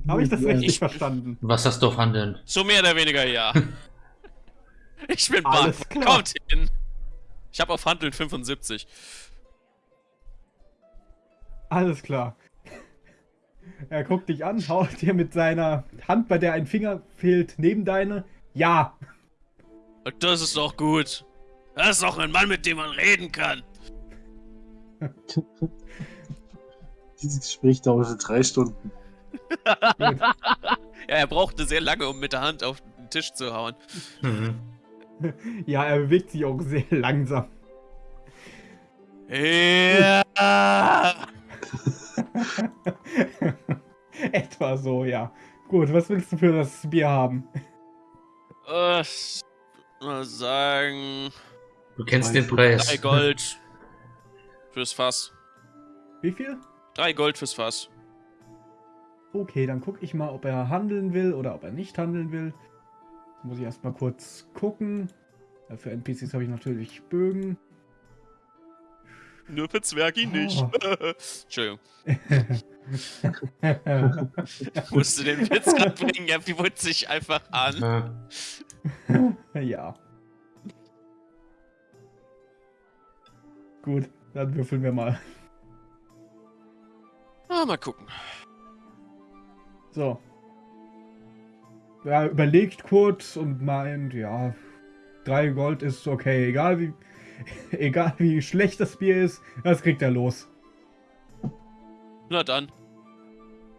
Habe ich das Ja, richtig ich- verstanden? Was hast du auf Handeln? So mehr oder weniger ja. [laughs] ich bin Alles Bank. klar. Kommt hin. Ich habe auf Handeln 75. Alles klar. Er guckt dich an, haut dir mit seiner Hand, bei der ein Finger fehlt, neben deine. Ja, Das ist doch gut. Das ist doch ein Mann, mit dem man reden kann. [laughs] Dieses Gespräch dauerte drei Stunden. [laughs] Ja, er brauchte sehr lange, um mit der Hand auf den Tisch zu hauen. Mhm. [laughs] ja, er bewegt sich auch sehr langsam. Ja. [laughs] Etwa so, ja. Gut, was willst du für das Bier haben? Äh, mal sagen, Du kennst den Preis. drei Gold fürs Fass. Wie viel? Drei Gold fürs Fass. Okay, dann gucke ich mal, ob er handeln will oder ob er nicht handeln will. Muss ich erstmal kurz gucken. Für NPCs habe ich natürlich Bögen. Nur für Zwergi nicht. Oh. [laughs] Entschuldigung. Musst du den Witz gerade bringen? Er bot sich einfach an. Ja. ja. Gut, dann würfeln wir mal. Ah, mal gucken. So. Er überlegt kurz und meint, ja, drei Gold ist okay, egal wie, [laughs] egal wie schlecht das Bier ist, das kriegt er los. Na dann,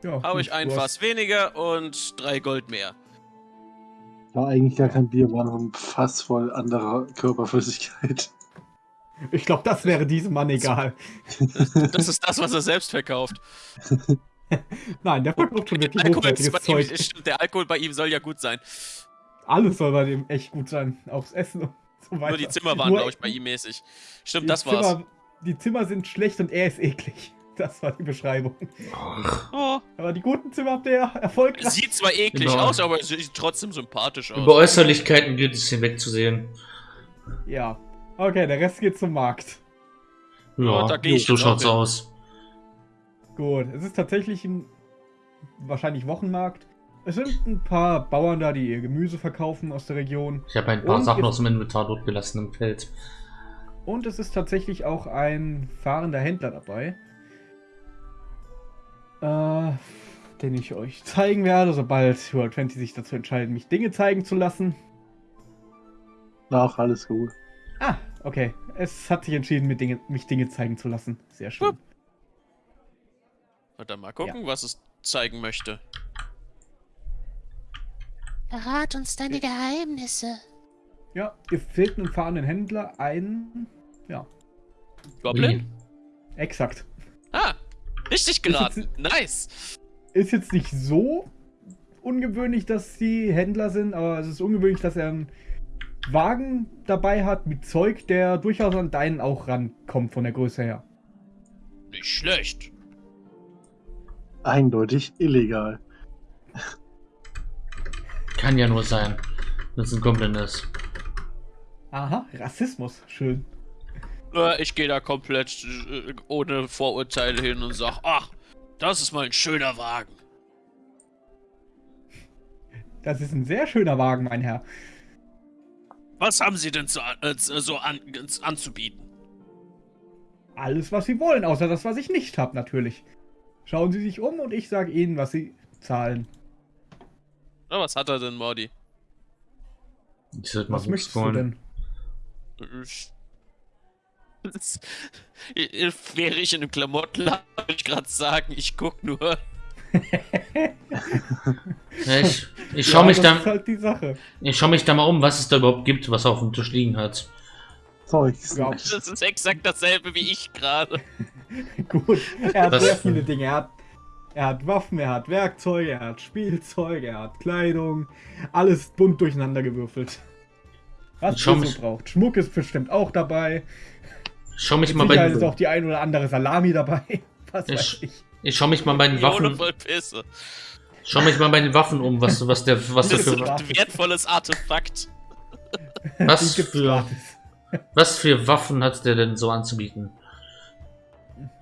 Ja, gut, ich ein Fass weniger und drei Gold mehr. War eigentlich gar kein Bier, war nur ein Fass voll anderer Körperflüssigkeit. Ich glaube, das wäre diesem Mann egal. Das ist das, was er selbst verkauft. [laughs] Nein, der verkauft schon wirklich hochwertiges bei Zeug. ihm, der Alkohol bei ihm soll ja gut sein. Alles soll bei dem echt gut sein. Aufs Essen und [laughs] so weiter. Nur die Zimmer waren, glaube ich, bei ihm mäßig. die Stimmt, das war's. Zimmer, die Zimmer sind schlecht und er ist eklig. [laughs] Das war die Beschreibung. Oh, Aber die guten Zimmer habt ihr ja erfolgreich. sieht zwar eklig Genau. aus, aber sieht trotzdem sympathisch Über aus. Äußerlichkeiten gilt es hinwegzusehen. Ja. Okay, der Rest geht zum Markt. Ja, Ja, da geh ich so schaut's hin. aus. Gut, es ist tatsächlich ein wahrscheinlich Wochenmarkt. Es sind ein paar Bauern da, die ihr Gemüse verkaufen aus der Region. Ich habe ein paar Und Sachen aus dem Inventar dort gelassen im Feld. Und es ist tatsächlich auch ein fahrender Händler dabei. Äh, den ich euch zeigen werde, sobald World 20 sich dazu entscheidet, mich Dinge zeigen zu lassen. Ach, alles gut. Ah, okay. Es hat sich entschieden, mir Dinge, mich Dinge zeigen zu lassen. Sehr schön. Und dann mal gucken, was es zeigen möchte. Verrat uns deine Geheimnisse. Ja, ihr fehlt einem fahrenden Händler ein. Ja, Goblin? exakt. Ah, richtig geraten. Nice. Ist jetzt nicht so ungewöhnlich, dass die Händler sind, aber es ist ungewöhnlich, dass er einen Wagen dabei hat mit Zeug, der durchaus an deinen auch rankommt von der Größe her. Nicht schlecht. Eindeutig illegal. Kann ja nur sein, wenn es ein Goblin ist. Aha, Rassismus. Schön. Äh, Ich gehe da komplett äh, ohne Vorurteile hin und sag, ach, das ist mal ein schöner Wagen. Das ist ein sehr schöner Wagen, mein Herr. Was haben Sie denn so, äh, so an, anzubieten? Alles, was Sie wollen, außer das, was ich nicht habe, natürlich. Schauen Sie sich um und ich sage Ihnen, was Sie zahlen. Na, was hat er denn, Mordi? Ich sollte mal Was möchtest du denn? Ich- Das- [laughs] Ich- Wäre ich in einem Klamottenladen, würde ich gerade sagen, ich guck nur. Ja, ich ich [laughs] schaue mich, das da, ist halt die Sache. ich schau mich da mal um, was es da überhaupt gibt, was auf dem Tisch liegen hat. Zeugs. Ja. Das ist exakt dasselbe wie ich gerade. [laughs] Gut, er hat Was- sehr viele Dinge. Er hat, er hat Waffen, er hat Werkzeuge, er hat Spielzeug, er hat Kleidung. Alles bunt durcheinander gewürfelt. Was mich- so braucht. Schmuck ist bestimmt auch dabei. Ich schau mich Mit mal bei Sicherheit ist auch den, die ein oder andere Salami dabei. [laughs] Was Ich- weiß ich. ich schau mich mal bei den Waffen, schau mich mal bei den Waffen um, was, was der, was der Das ist für, ein wertvolles Artefakt. was [laughs] für, was für Waffen hat der denn so anzubieten?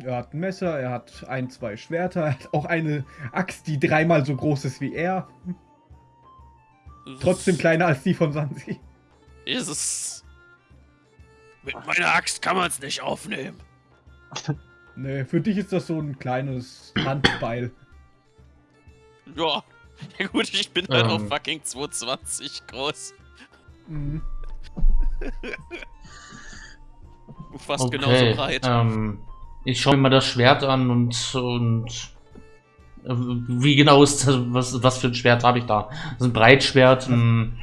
Er hat ein Messer, er hat ein, zwei Schwerter, er hat auch eine Axt, die dreimal so groß ist wie er. Trotzdem kleiner als die von Sansi. Ist es. Mit meiner Axt kann man es nicht aufnehmen. [laughs] Nee, für dich ist das so ein kleines Handbeil. Ja. Ja gut, ich bin halt Ähm. auch fucking 220 groß. Mhm. Fast genauso breit. Ähm, ich schaue mir mal das Schwert an und, und wie genau ist das, was, was für ein Schwert habe ich da? Das ist ein Breitschwert, ein,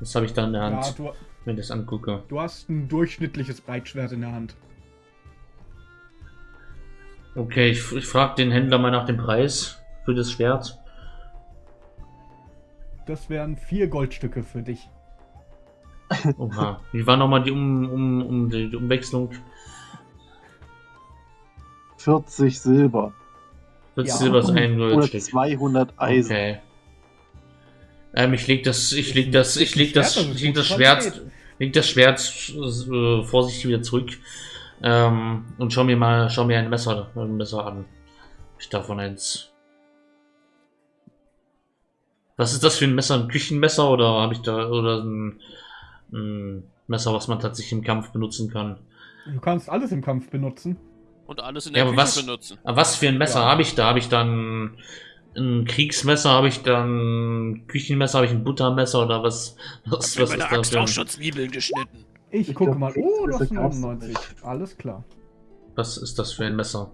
was habe ich da in der Ja, Hand, du, wenn ich das angucke? du hast ein durchschnittliches Breitschwert in der Hand. Okay, ich, ich frage den Händler mal nach dem Preis für das Schwert. Das wären vier Goldstücke für dich. Oha. Wie war nochmal die, um, um, um die Umwechslung? 40 Silber. Das Ja. Silber ist ein Oder Goldstück. 200 Eisen. Okay. Ähm, ich leg das, ich leg das, ich leg das, ich leg das Schwert, leg das Schwert äh, vorsichtig wieder zurück ähm, und schau mir mal, schau mir ein Messer, ein Messer an. Ich davon eins. Was ist das für ein Messer? Ein Küchenmesser oder habe ich da oder ein, ein Messer, was man tatsächlich im Kampf benutzen kann? Du kannst alles im Kampf benutzen. Und alles in Ja, der aber Küche was- benutzen. Aber was für ein Messer Ja. habe ich da? Habe ich dann ein Kriegsmesser? Habe ich dann ein Küchenmesser? Habe ich ein Buttermesser oder was? Was, was ist da für ein, Zwiebeln geschnitten. Ich, Ich gucke mal. Oh, du hast Kriegsmesser gab's 99. Alles klar. was ist das für ein Messer?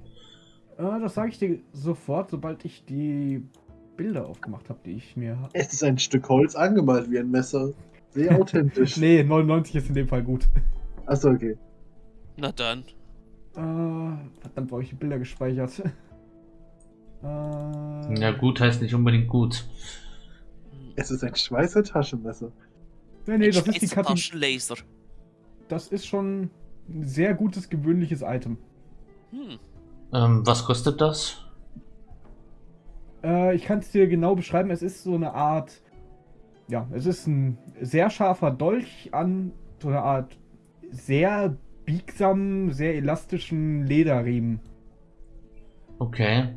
Äh, das sage ich dir sofort, sobald ich die Bilder aufgemacht habe, die ich mir. Es ist ein Stück Holz angemalt wie ein Messer. Sehr [laughs] authentisch. Nee, 99 ist in dem Fall gut. Achso, okay. Na dann. Äh, verdammt, wo habe ich die Bilder gespeichert? Äh, [laughs] Ja, gut heißt nicht unbedingt gut. Es ist ein Schweißer Taschenmesser. Nee, nee, das ist die. Taschenlaser. Das ist schon ein sehr gutes, gewöhnliches Item. Hm. Ähm, was kostet das? Äh, ich kann es dir genau beschreiben. Es ist so eine Art. Ja, es ist ein sehr scharfer Dolch an so eine Art sehr biegsamen, sehr elastischen Lederriemen. Okay.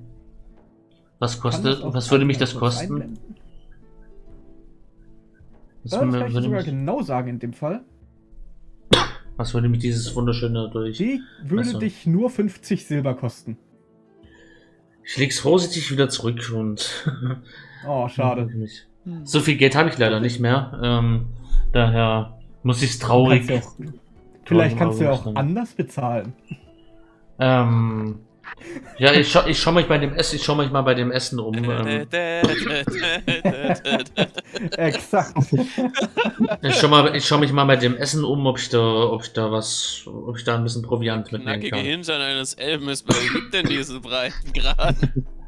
Was kostet, was würde mich das kosten? einblenden? Was, das würde, kann ich würde sogar mich, genau sagen in dem Fall. was würde mich dieses wunderschöne durch? Die würde so. dich nur 50 Silber kosten. Ich leg's vorsichtig wieder zurück und. [laughs] Oh, schade. Mich. So viel Geld habe ich leider nicht mehr. Ähm, daher muss ich's traurig. Kannst du auch, vielleicht kannst du ja auch anders bezahlen. Ähm, ja, ich schau, ich schau mich bei dem Essen, ich schau mich mal bei dem Essen um. Ähm, Exakt. ich, schau mal, ich schau mich mal bei dem Essen um, ob ich da, ob ich da was, ob ich da ein bisschen Proviant mitnehmen Nackige kann. Hintern eines Elben ist beliebt in diesen Breitengraden. [laughs]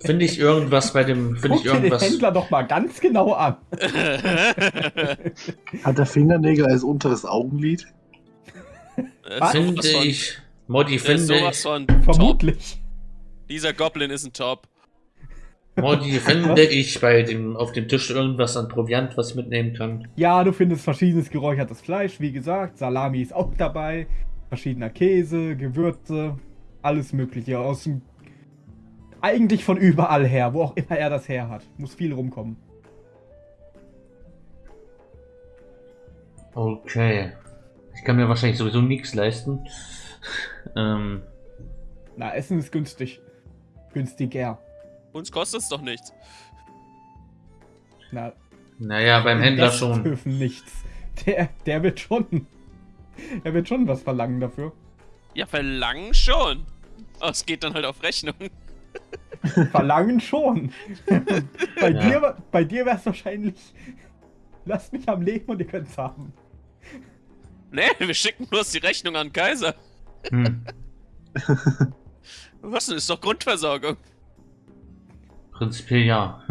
Finde ich irgendwas bei dem, finde ich dir den irgendwas. Händler doch mal ganz genau an. [laughs] Hat der Fingernägel als unteres Augenlid? Was? Finde Sowas von- ich, Modi, äh, finde ich. Vermutlich. Dieser Goblin ist ein Top. Modi, [laughs] finde ich bei dem, auf dem Tisch irgendwas an Proviant, was ich mitnehmen kann. Ja, du findest verschiedenes geräuchertes Fleisch, wie gesagt. Salami ist auch dabei. Verschiedener Käse, Gewürze, alles Mögliche. Aus dem. Eigentlich von überall her, wo auch immer er das her hat. Muss viel rumkommen. Okay. Ich kann mir wahrscheinlich sowieso nichts leisten. [laughs] ähm, Na, Essen ist günstig. Günstiger. Uns kostet es doch nichts. Na, naja, beim Händler schon. dürfen nichts. Der, der wird schon. [laughs] Er wird schon was verlangen dafür. Ja, verlangen schon. Aber es geht dann halt auf Rechnung. [laughs] Verlangen schon. bei, Ja. dir, bei dir wäre es wahrscheinlich. Lass mich am Leben und ihr könnt es haben. Nee, wir schicken bloß die Rechnung an Kaiser. Hm. [laughs] Was denn? Ist doch Grundversorgung. Prinzipiell ja.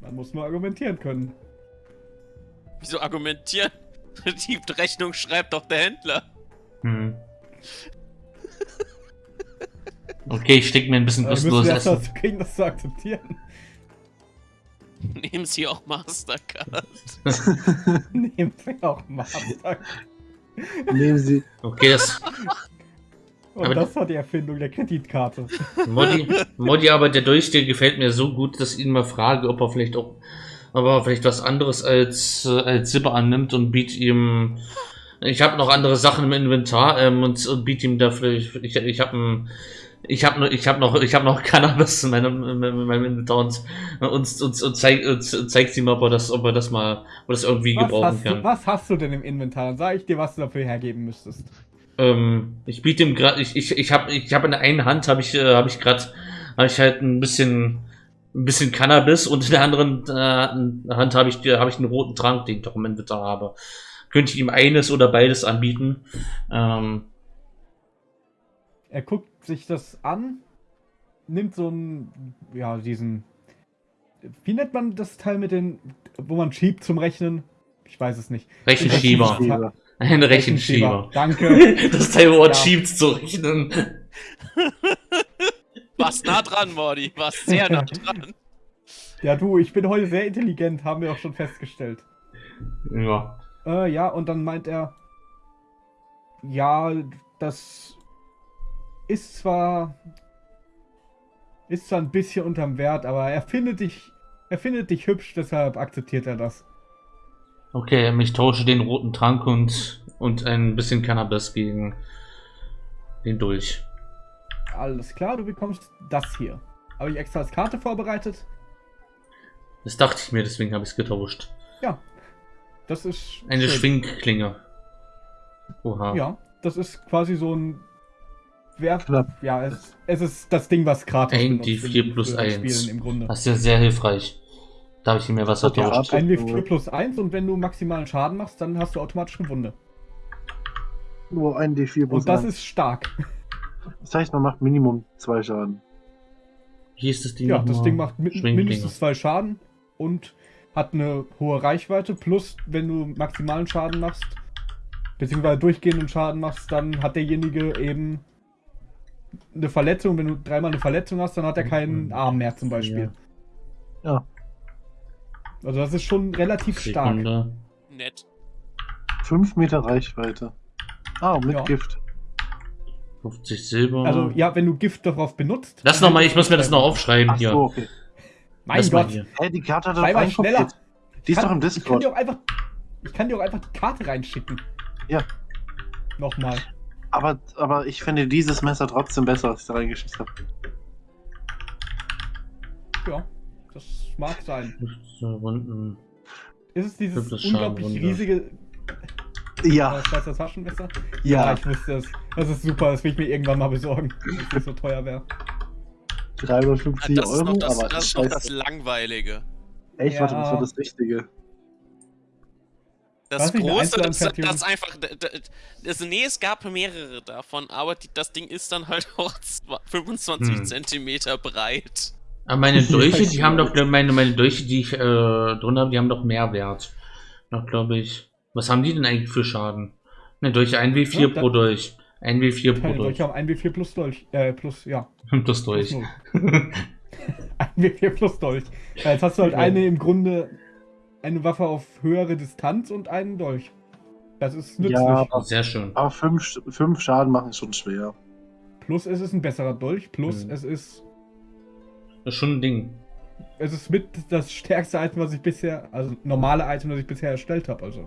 Man muss nur argumentieren können. Wieso argumentieren? [laughs] Die Rechnung schreibt doch der Händler. Hm. Okay, ich stecke mir ein bisschen kostenloses erst Essen. dazu kriegen, das zu akzeptieren. Nehmen Sie auch Mastercard. [laughs] Nehmen wir auch Master. Nehmen Sie. Okay, das Und Aber- das war die Erfindung der Kreditkarte. Modi, Modi, aber der der gefällt mir so gut, dass ich ihn mal frage, ob er vielleicht auch, ob er vielleicht was anderes als, äh, als Silber annimmt und biet ihm. Ich habe noch andere Sachen im Inventar ähm, und, und biet ihm dafür. Ich, ich, ich habe ich habe noch, ich habe noch, ich habe noch Cannabis in meinem, in meinem Inventar und, und, und, zeig, und zeigt ihm, ob er das, ob er das mal, ob er das irgendwie Was gebrauchen hast, du, kann. was hast du denn im Inventar? Dann sage ich dir, was du dafür hergeben müsstest. Ähm, ich biete ihm gerade, ich, ich, ich habe, ich habe in der einen Hand habe ich, äh, habe ich gerade, habe ich halt ein bisschen, ein bisschen Cannabis und in der anderen äh, Hand habe ich, habe ich einen roten Trank, den ich doch im Inventar habe. Könnte ich ihm eines oder beides anbieten? Ähm, Er guckt sich das an, nimmt so einen, ja, diesen, wie nennt man das Teil mit den, wo man schiebt zum Rechnen? Ich weiß es nicht. Rechenschieber. Rechenschieber. Ein Rechenschieber. Danke. [laughs] Das Teil, wo man Ja. schiebt zu rechnen. [laughs] Warst nah dran, Mordi. Warst sehr nah dran. [laughs] Ja, du, ich bin heute sehr intelligent, haben wir auch schon festgestellt. Ja. Äh, ja, und dann meint er, ja, das ist zwar ist zwar ein bisschen unterm Wert, aber er findet dich, er findet dich hübsch, deshalb akzeptiert er das. Okay, ich tausche den roten Trank und, und ein bisschen Cannabis gegen den Dolch. Alles klar, du bekommst das hier. Habe ich extra als Karte vorbereitet? Das dachte ich mir, deswegen habe ich es getauscht. Ja. Das ist. Eine schön. Schwingklinge. Oha. Ja, das ist quasi so ein. Knapp. Ja, es, es ist das Ding, was gratis Ein D4 wird plus für das 1. Spielen im Grunde. Das ist ja sehr hilfreich. Da habe ich mir was. Rat- Ein W4 plus 1 und wenn du maximalen Schaden machst, dann hast du automatisch eine Wunde. Nur ein D4 plus Und das eins. ist stark. Das heißt, man macht Minimum zwei Schaden. Hier ist das Ding. Ja, das. Ding macht min mindestens zwei Schaden und hat eine hohe Reichweite. Plus, wenn du maximalen Schaden machst, beziehungsweise durchgehenden Schaden machst, dann hat derjenige eben eine Verletzung. Wenn du dreimal eine Verletzung hast, dann hat er keinen Mhm. Arm mehr zum Beispiel. Ja. Also das ist schon relativ stark. Sekunde. Nett. 5 Meter Reichweite. Ah, mit Ja. Gift. 50 Silber. Also ja, wenn du Gift darauf benutzt. Lass dann noch mal, hält ich muss mir das noch aufschreiben Ach hier. so, okay. Mein Lass mal Gott. Hä, die Karte hat doch sei mal schneller. Die ist Kann- doch im Ich kann Discord. dir auch einfach, ich kann dir auch einfach die Karte reinschicken. Ja. Nochmal. Aber, aber ich finde dieses Messer trotzdem besser, als ich da reingeschissen habe. Ja, das mag sein. 15 Runden. Ist es dieses unglaublich riesige Ja. äh, Schweizer Taschenmesser? Ja, Ja. ich wusste es. Das ist super, das will ich mir irgendwann mal besorgen, wenn es nicht so teuer wäre. 350 das ist Euro, noch das, aber das, ist noch scheiße. das Langweilige. Echt, warte, das Ja. war das Richtige. Das eine große, das, das einfach. d- d- Also, nee, es gab mehrere davon, aber die, das Ding ist dann halt [laughs] auch zwa- 25 Hm. Zentimeter breit. Aber meine [laughs] Dolche, die haben doch, meine, meine Dolche, die ich äh, drin habe, die haben doch mehr Wert. Noch glaube ich. Was haben die denn eigentlich für Schaden? Ne, Dolche 1W4 Ja, pro Dolch. 1W4 pro Dolch. Dolche haben 1W4 plus Dolch. Äh, plus, ja. Das [laughs] Plus Dolch. 0. 1W4 plus Dolch. Jetzt hast du halt eine im Grunde, eine Waffe auf höhere Distanz und einen Dolch. Das ist nützlich. Ja, Sehr schön. Aber 5 fünf Schaden machen ist schon schwer. Plus es ist ein besserer Dolch, plus Mhm. es ist Das ist schon ein Ding. es ist mit das stärkste Item, was ich bisher, also normale Item, das ich bisher erstellt habe. Also,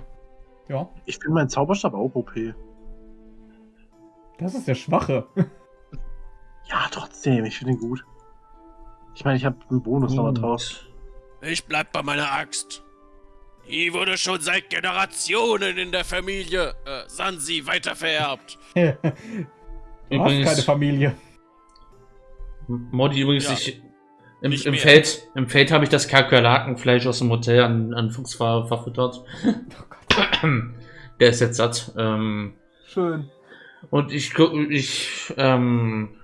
ja, Ich finde meinen Zauberstab auch OP. das ist der Schwache. [laughs] Ja, trotzdem, ich finde ihn gut. Ich meine, ich habe einen Bonus nochmal drauf. Ich bleib bei meiner Axt. Die wurde schon seit Generationen in der Familie äh, Sansi weitervererbt. [laughs] du hast keine Familie. Modi übrigens, Ja. ich, im, im. Feld, im Feld habe ich das Kakerlakenfleisch aus dem Hotel an, an Fuchs ver, verfüttert. [laughs] Der ist jetzt satt. Ähm, Schön. und ich, gu- ich, ähm,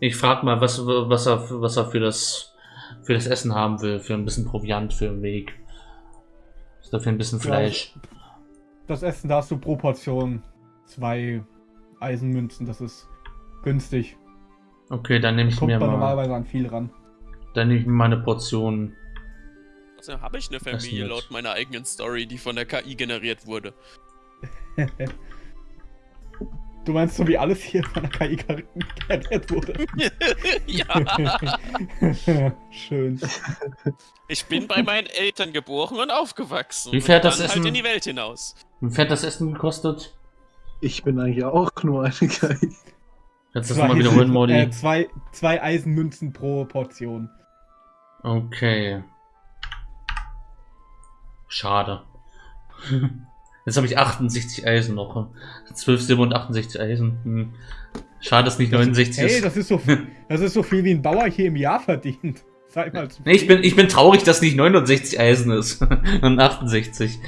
ich frage mal, was, was, er, was er für das, für das Essen haben will, für ein bisschen Proviant für den Weg. Dafür ein bisschen Ja, Fleisch. Das Essen, da hast du pro Portion zwei Eisenmünzen. Das ist günstig. Okay, dann nehme ich Kommt mir mal, normalerweise an viel ran. dann nehme ich mir mal eine Portion. Also habe ich eine Familie laut meiner eigenen Story, die von der KI generiert wurde. [laughs] Du meinst so wie alles hier von der KI generiert wurde? [laughs] ja, [laughs] Schön. ich bin bei meinen Eltern geboren und aufgewachsen. Wie und das dann Essen? halt in die Welt hinaus. Wie hat das Essen gekostet? Ich bin eigentlich auch nur eine KI. Kannst du das nochmal wiederholen, Modi? Äh, zwei, zwei Eisenmünzen pro Portion. Okay. Schade. [laughs] Jetzt habe ich 68 Eisen noch. 12 Silber und 68 Eisen. Hm. Schade, dass nicht 69 Hey, ist. das ist so, [laughs] das ist so viel wie ein Bauer hier im Jahr verdient. [laughs] Sei mal zu Nee, ich bin, ich bin traurig, dass nicht 69 Eisen ist. [laughs] und 68.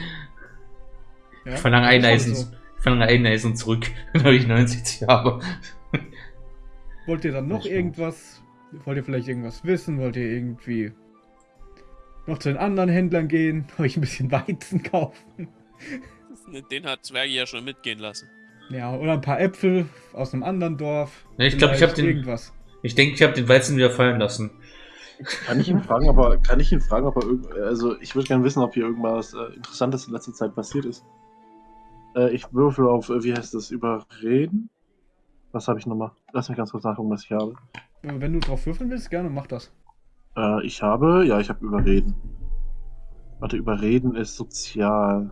Ja, Ich verlange ein das Eisen. so. Ich verlange ein Eisen zurück, weil ich 69 habe. Wollt ihr dann noch irgendwas? Wollt ihr vielleicht irgendwas wissen? Wollt ihr irgendwie noch zu den anderen Händlern gehen? Euch ein bisschen Weizen kaufen? Den hat Zwergi ja schon mitgehen lassen. Ja, oder ein paar Äpfel aus einem anderen Dorf. Ja, ich glaub, ich hab Vielleicht den- Irgendwas. Ich denke, ich habe den Weizen wieder fallen lassen. Kann ich ihn fragen, aber kann ich ihn fragen, ob er irgend, also ich würde gerne wissen, ob hier irgendwas äh, Interessantes in letzter Zeit passiert ist. Äh, ich würfel auf, äh, wie heißt das, überreden? Was habe ich nochmal? Lass mich ganz kurz nachgucken, was ich habe. Wenn du drauf würfeln willst, gerne mach das. Äh, ich habe, ja, ich habe überreden. Warte, überreden ist sozial.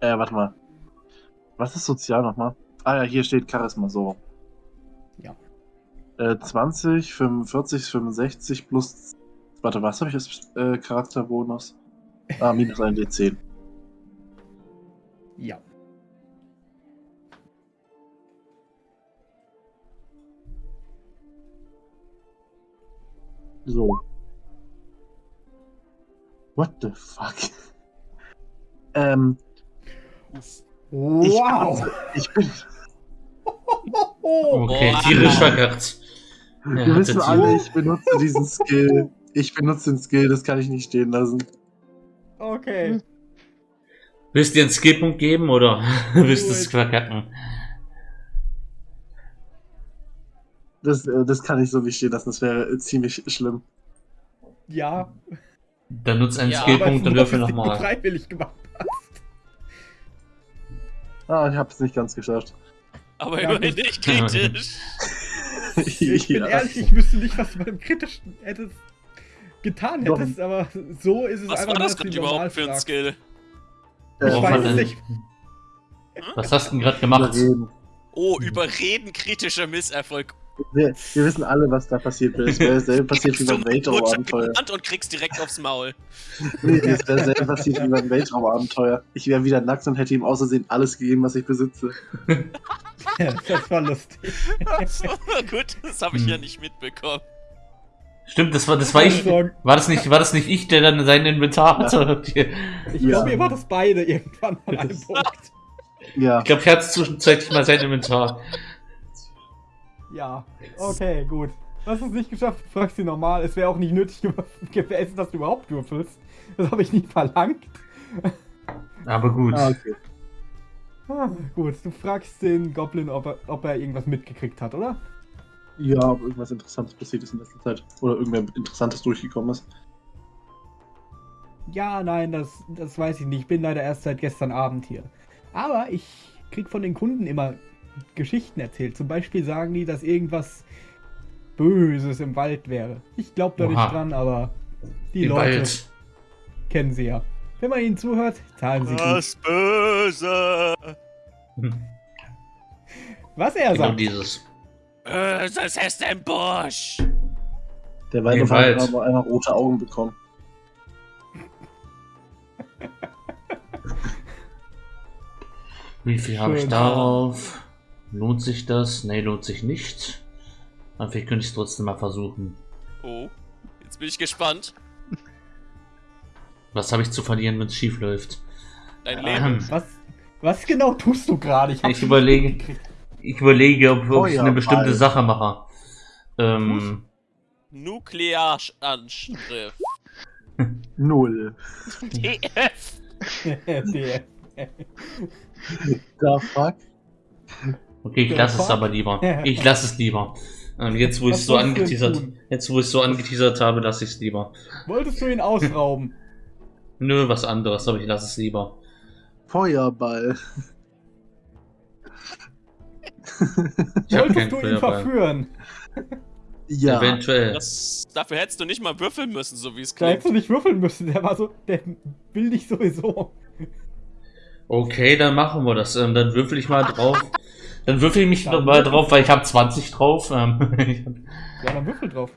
Äh, warte mal. Was ist sozial nochmal? Ah ja, hier steht Charisma so. Ja. Äh, 20, 45, 65 plus. Warte, was habe ich als äh, Charakterbonus? Ah, minus ein D10. Ja. So. What the fuck? [laughs] ähm, Wow! ich bin. [laughs] Okay, tierisch verkackt. Ja, Wir wissen alle, ich benutze diesen Skill. Ich benutze den Skill, das kann ich nicht stehen lassen. okay. Willst du dir einen Skillpunkt geben oder [laughs] willst du es verkacken? Das, äh, das kann ich so nicht stehen lassen, das wäre ziemlich schlimm. Ja. Dann nutz einen Ja, Skillpunkt und würfel nochmal. freiwillig gemacht hast. Ah, ich habe es nicht ganz geschafft. Aber Ja, immerhin nicht kritisch. [laughs] Ich bin Ja. ehrlich, ich wüsste nicht, was du beim Kritischen hättest getan Doch. hättest, aber so ist es Was einfach war nur, das gerade überhaupt für ein. Skill? Äh, Worauf weiß hat es nicht. Was hast du denn gerade gemacht? überreden. Oh, überreden kritischer Misserfolg. Wir, wir wissen alle, was da passiert ist. Es wäre dasselbe passiert wie beim Weltraumabenteuer. und kriegst direkt aufs Maul. Nee, es wäre dasselbe passiert wie beim Weltraumabenteuer. Ich wäre wieder nackt und hätte ihm außersehen alles gegeben, was ich besitze. [laughs] das war lustig. Gut, das habe ich Hm. ja nicht mitbekommen. Stimmt, das war, das war ich. War das nicht, war das nicht ich, der dann sein Inventar hatte? Ich Ich Ja. glaube, ihr wart das beide irgendwann an [laughs] einem Punkt. Ja. glaube, ich hatte zwischenzeitlich mal sein Inventar. Ja, okay, gut. Du hast es nicht geschafft, du fragst sie normal. Es wäre auch nicht nötig gew- [laughs] gewesen, dass du überhaupt würfelst. Das habe ich nie verlangt. Aber gut. Ah, okay. Ah, gut, du fragst den Goblin, ob er, ob er irgendwas mitgekriegt hat, oder? Ja, ob irgendwas Interessantes passiert ist in letzter Zeit. Oder irgendwer Interessantes durchgekommen ist. Ja, nein, das, das weiß ich nicht. Ich bin leider erst seit gestern Abend hier. Aber ich krieg von den Kunden immer Geschichten erzählt. Zum Beispiel sagen die, dass irgendwas Böses im Wald wäre. Ich glaube da Oha. nicht dran, aber die Im Leute Wald. kennen sie ja. Wenn man ihnen zuhört, zahlen sie gut. Das Böse. Was er Genau sagt. Böses dieses. ist im Busch. Der Wald. hat aber einmal rote Augen bekommen. Wie viel habe ich darauf? Lohnt sich das? Nee, lohnt sich nicht. Aber vielleicht könnte ich es trotzdem mal versuchen. Oh, jetzt bin ich gespannt. Was habe ich zu verlieren, wenn es schief läuft? Dein Leben. Ähm, Was, was genau tust du gerade? Ich nicht überlege- ich überlege, ob, ob ich eine bestimmte Sache mache. Ähm, Nuklearanschrift. [laughs] Null. TF. Der- Da fuck. Okay, ich lasse es aber lieber. Ich lasse es lieber. Ähm, jetzt, wo ich so angeteasert, jetzt, wo ich so angeteasert habe, lasse ich es lieber. Wolltest du ihn ausrauben? Nö, was anderes, aber ich lasse es lieber. Feuerball. Wolltest du ihn Feuerball. verführen? Ja. Eventuell. Das, dafür hättest du nicht mal würfeln müssen, so wie es Da hättest du klingt. nicht würfeln müssen. Der war so. Der will dich sowieso. Okay, dann machen wir das. Ähm, dann würfel ich mal drauf. Dann würfel ich mich Dann noch mal drauf, weil ich habe 20 drauf. Ähm, [laughs] Ja, dann würfel drauf.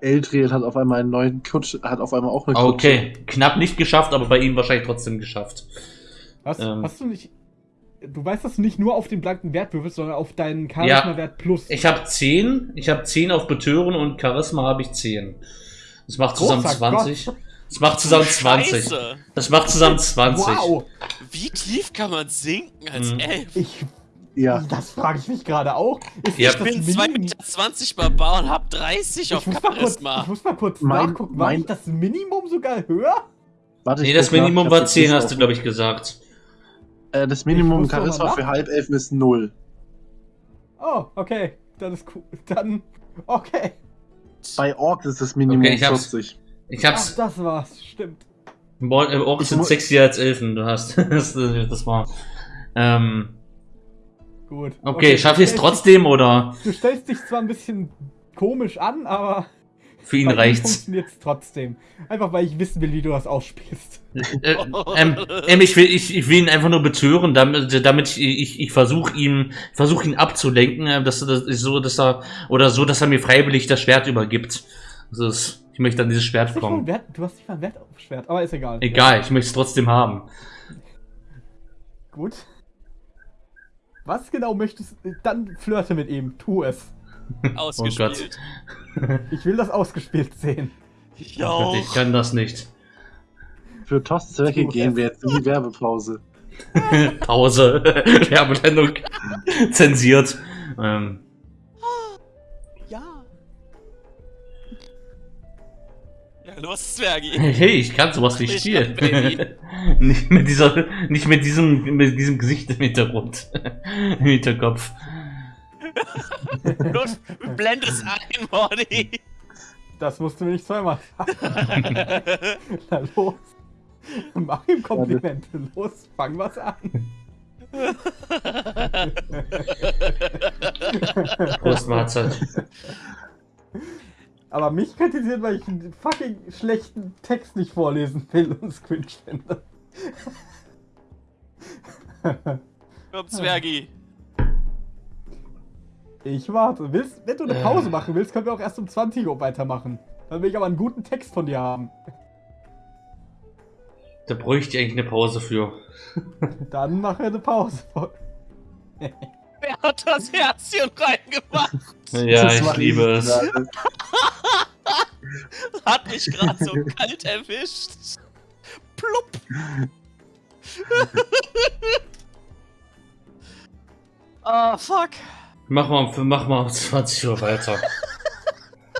Eldriel hat auf einmal einen neuen Kutsch, hat auf einmal auch eine Kutsche. okay, knapp nicht geschafft, aber bei ihm wahrscheinlich trotzdem geschafft. Hast, Ähm. hast du nicht. Du weißt, dass du nicht nur auf den blanken Wert würfelst, sondern auf deinen Charisma-Wert plus. Ich habe 10, ich habe 10 auf Betören und Charisma habe ich 10. Das macht zusammen Großer 20. Gott. Das macht zusammen 20. Scheiße. Das macht zusammen 20. Wow! Wie tief kann man sinken als Hm. Elf? Ich. Ja. Das frage ich mich gerade auch. Ist Ja. Ich bin das 2,20 Mini- Meter Barbar und hab 30 auf ich muss, mal kurz, ich Charisma. muss mal kurz Mein- nachgucken. War mein- nicht das Minimum sogar höher? Warte, Nee, ich das nach, Minimum ich war hab 10, jetzt hast du, glaube ich, gesagt. Äh, das Minimum Charisma für. Halbelfen ist null. Oh, okay. Dann ist cool. Dann. Okay. Bei Orks ist das Minimum Okay, ich hab's. 40. Ich Ach, hab's. das war's. Stimmt. Orks Ich sind sexier als Elfen, du hast. [laughs] das, das war. Ähm, Gut. okay, schaffe ich es trotzdem oder dich- Du stellst dich zwar ein bisschen komisch an, aber für ihn reicht's? funktioniert trotzdem. Einfach weil ich wissen will, wie du das ausspielst. Äh, ähm, ähm, ich, will, ich, ich will ihn einfach nur betören, damit, damit ich, ich, ich versuche ihm, versuch ihn abzulenken, äh, dass, dass, so, dass er, oder so, dass er mir freiwillig das Schwert übergibt. Das ist, ich möchte an dieses Schwert kommen. Wert, du hast nicht mal einen Wert auf Schwert, aber ist egal. Egal, ich möchte es trotzdem haben. Gut. Was genau möchtest du? Dann flirte mit ihm. Tu es. [laughs] Ausgespielt. Ich will das ausgespielt sehen. Ich Oh auch. Ich kann das nicht. Für Tosts Zwecke gehen wir jetzt in die Werbepause. [laughs] Pause. [laughs] Werbesendung zensiert. Ähm, [laughs] los, Zwergi. hey, ich kann sowas nicht Ich spielen. [laughs] nicht mit dieser, nicht mit diesem, mit diesem Gesicht im Hintergrund. [laughs] Im Hinterkopf. Los, blend es ein, Morty. Das musst du mir nicht zweimal sagen. Na los. Mach ihm Komplimente. Los, fang was an. Prost, Mahlzeit. Aber mich kritisiert, weil ich einen fucking schlechten Text nicht vorlesen will und es cringe finde. Komm, Zwergi. Ich warte. Willst, wenn du eine Äh. Pause machen willst, können wir auch erst um 20 Uhr weitermachen. Dann will ich aber einen guten Text von dir haben. Da bräuchte ich eigentlich eine Pause für. Dann mache eine Pause. [laughs] Wer hat das Herzchen reingemacht? Ja, Das ich war liebe es. [laughs] Hat mich gerade so kalt erwischt. Plupp. Ah, [laughs] fuck. Mach mal, mach mal um 20 Uhr weiter.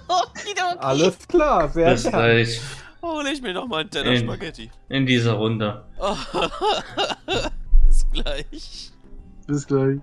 [laughs] Alles klar, sehr Bis gleich. Hol ich mir noch mal einen Teller In- Spaghetti. In dieser Runde. Bis gleich. Bis gleich.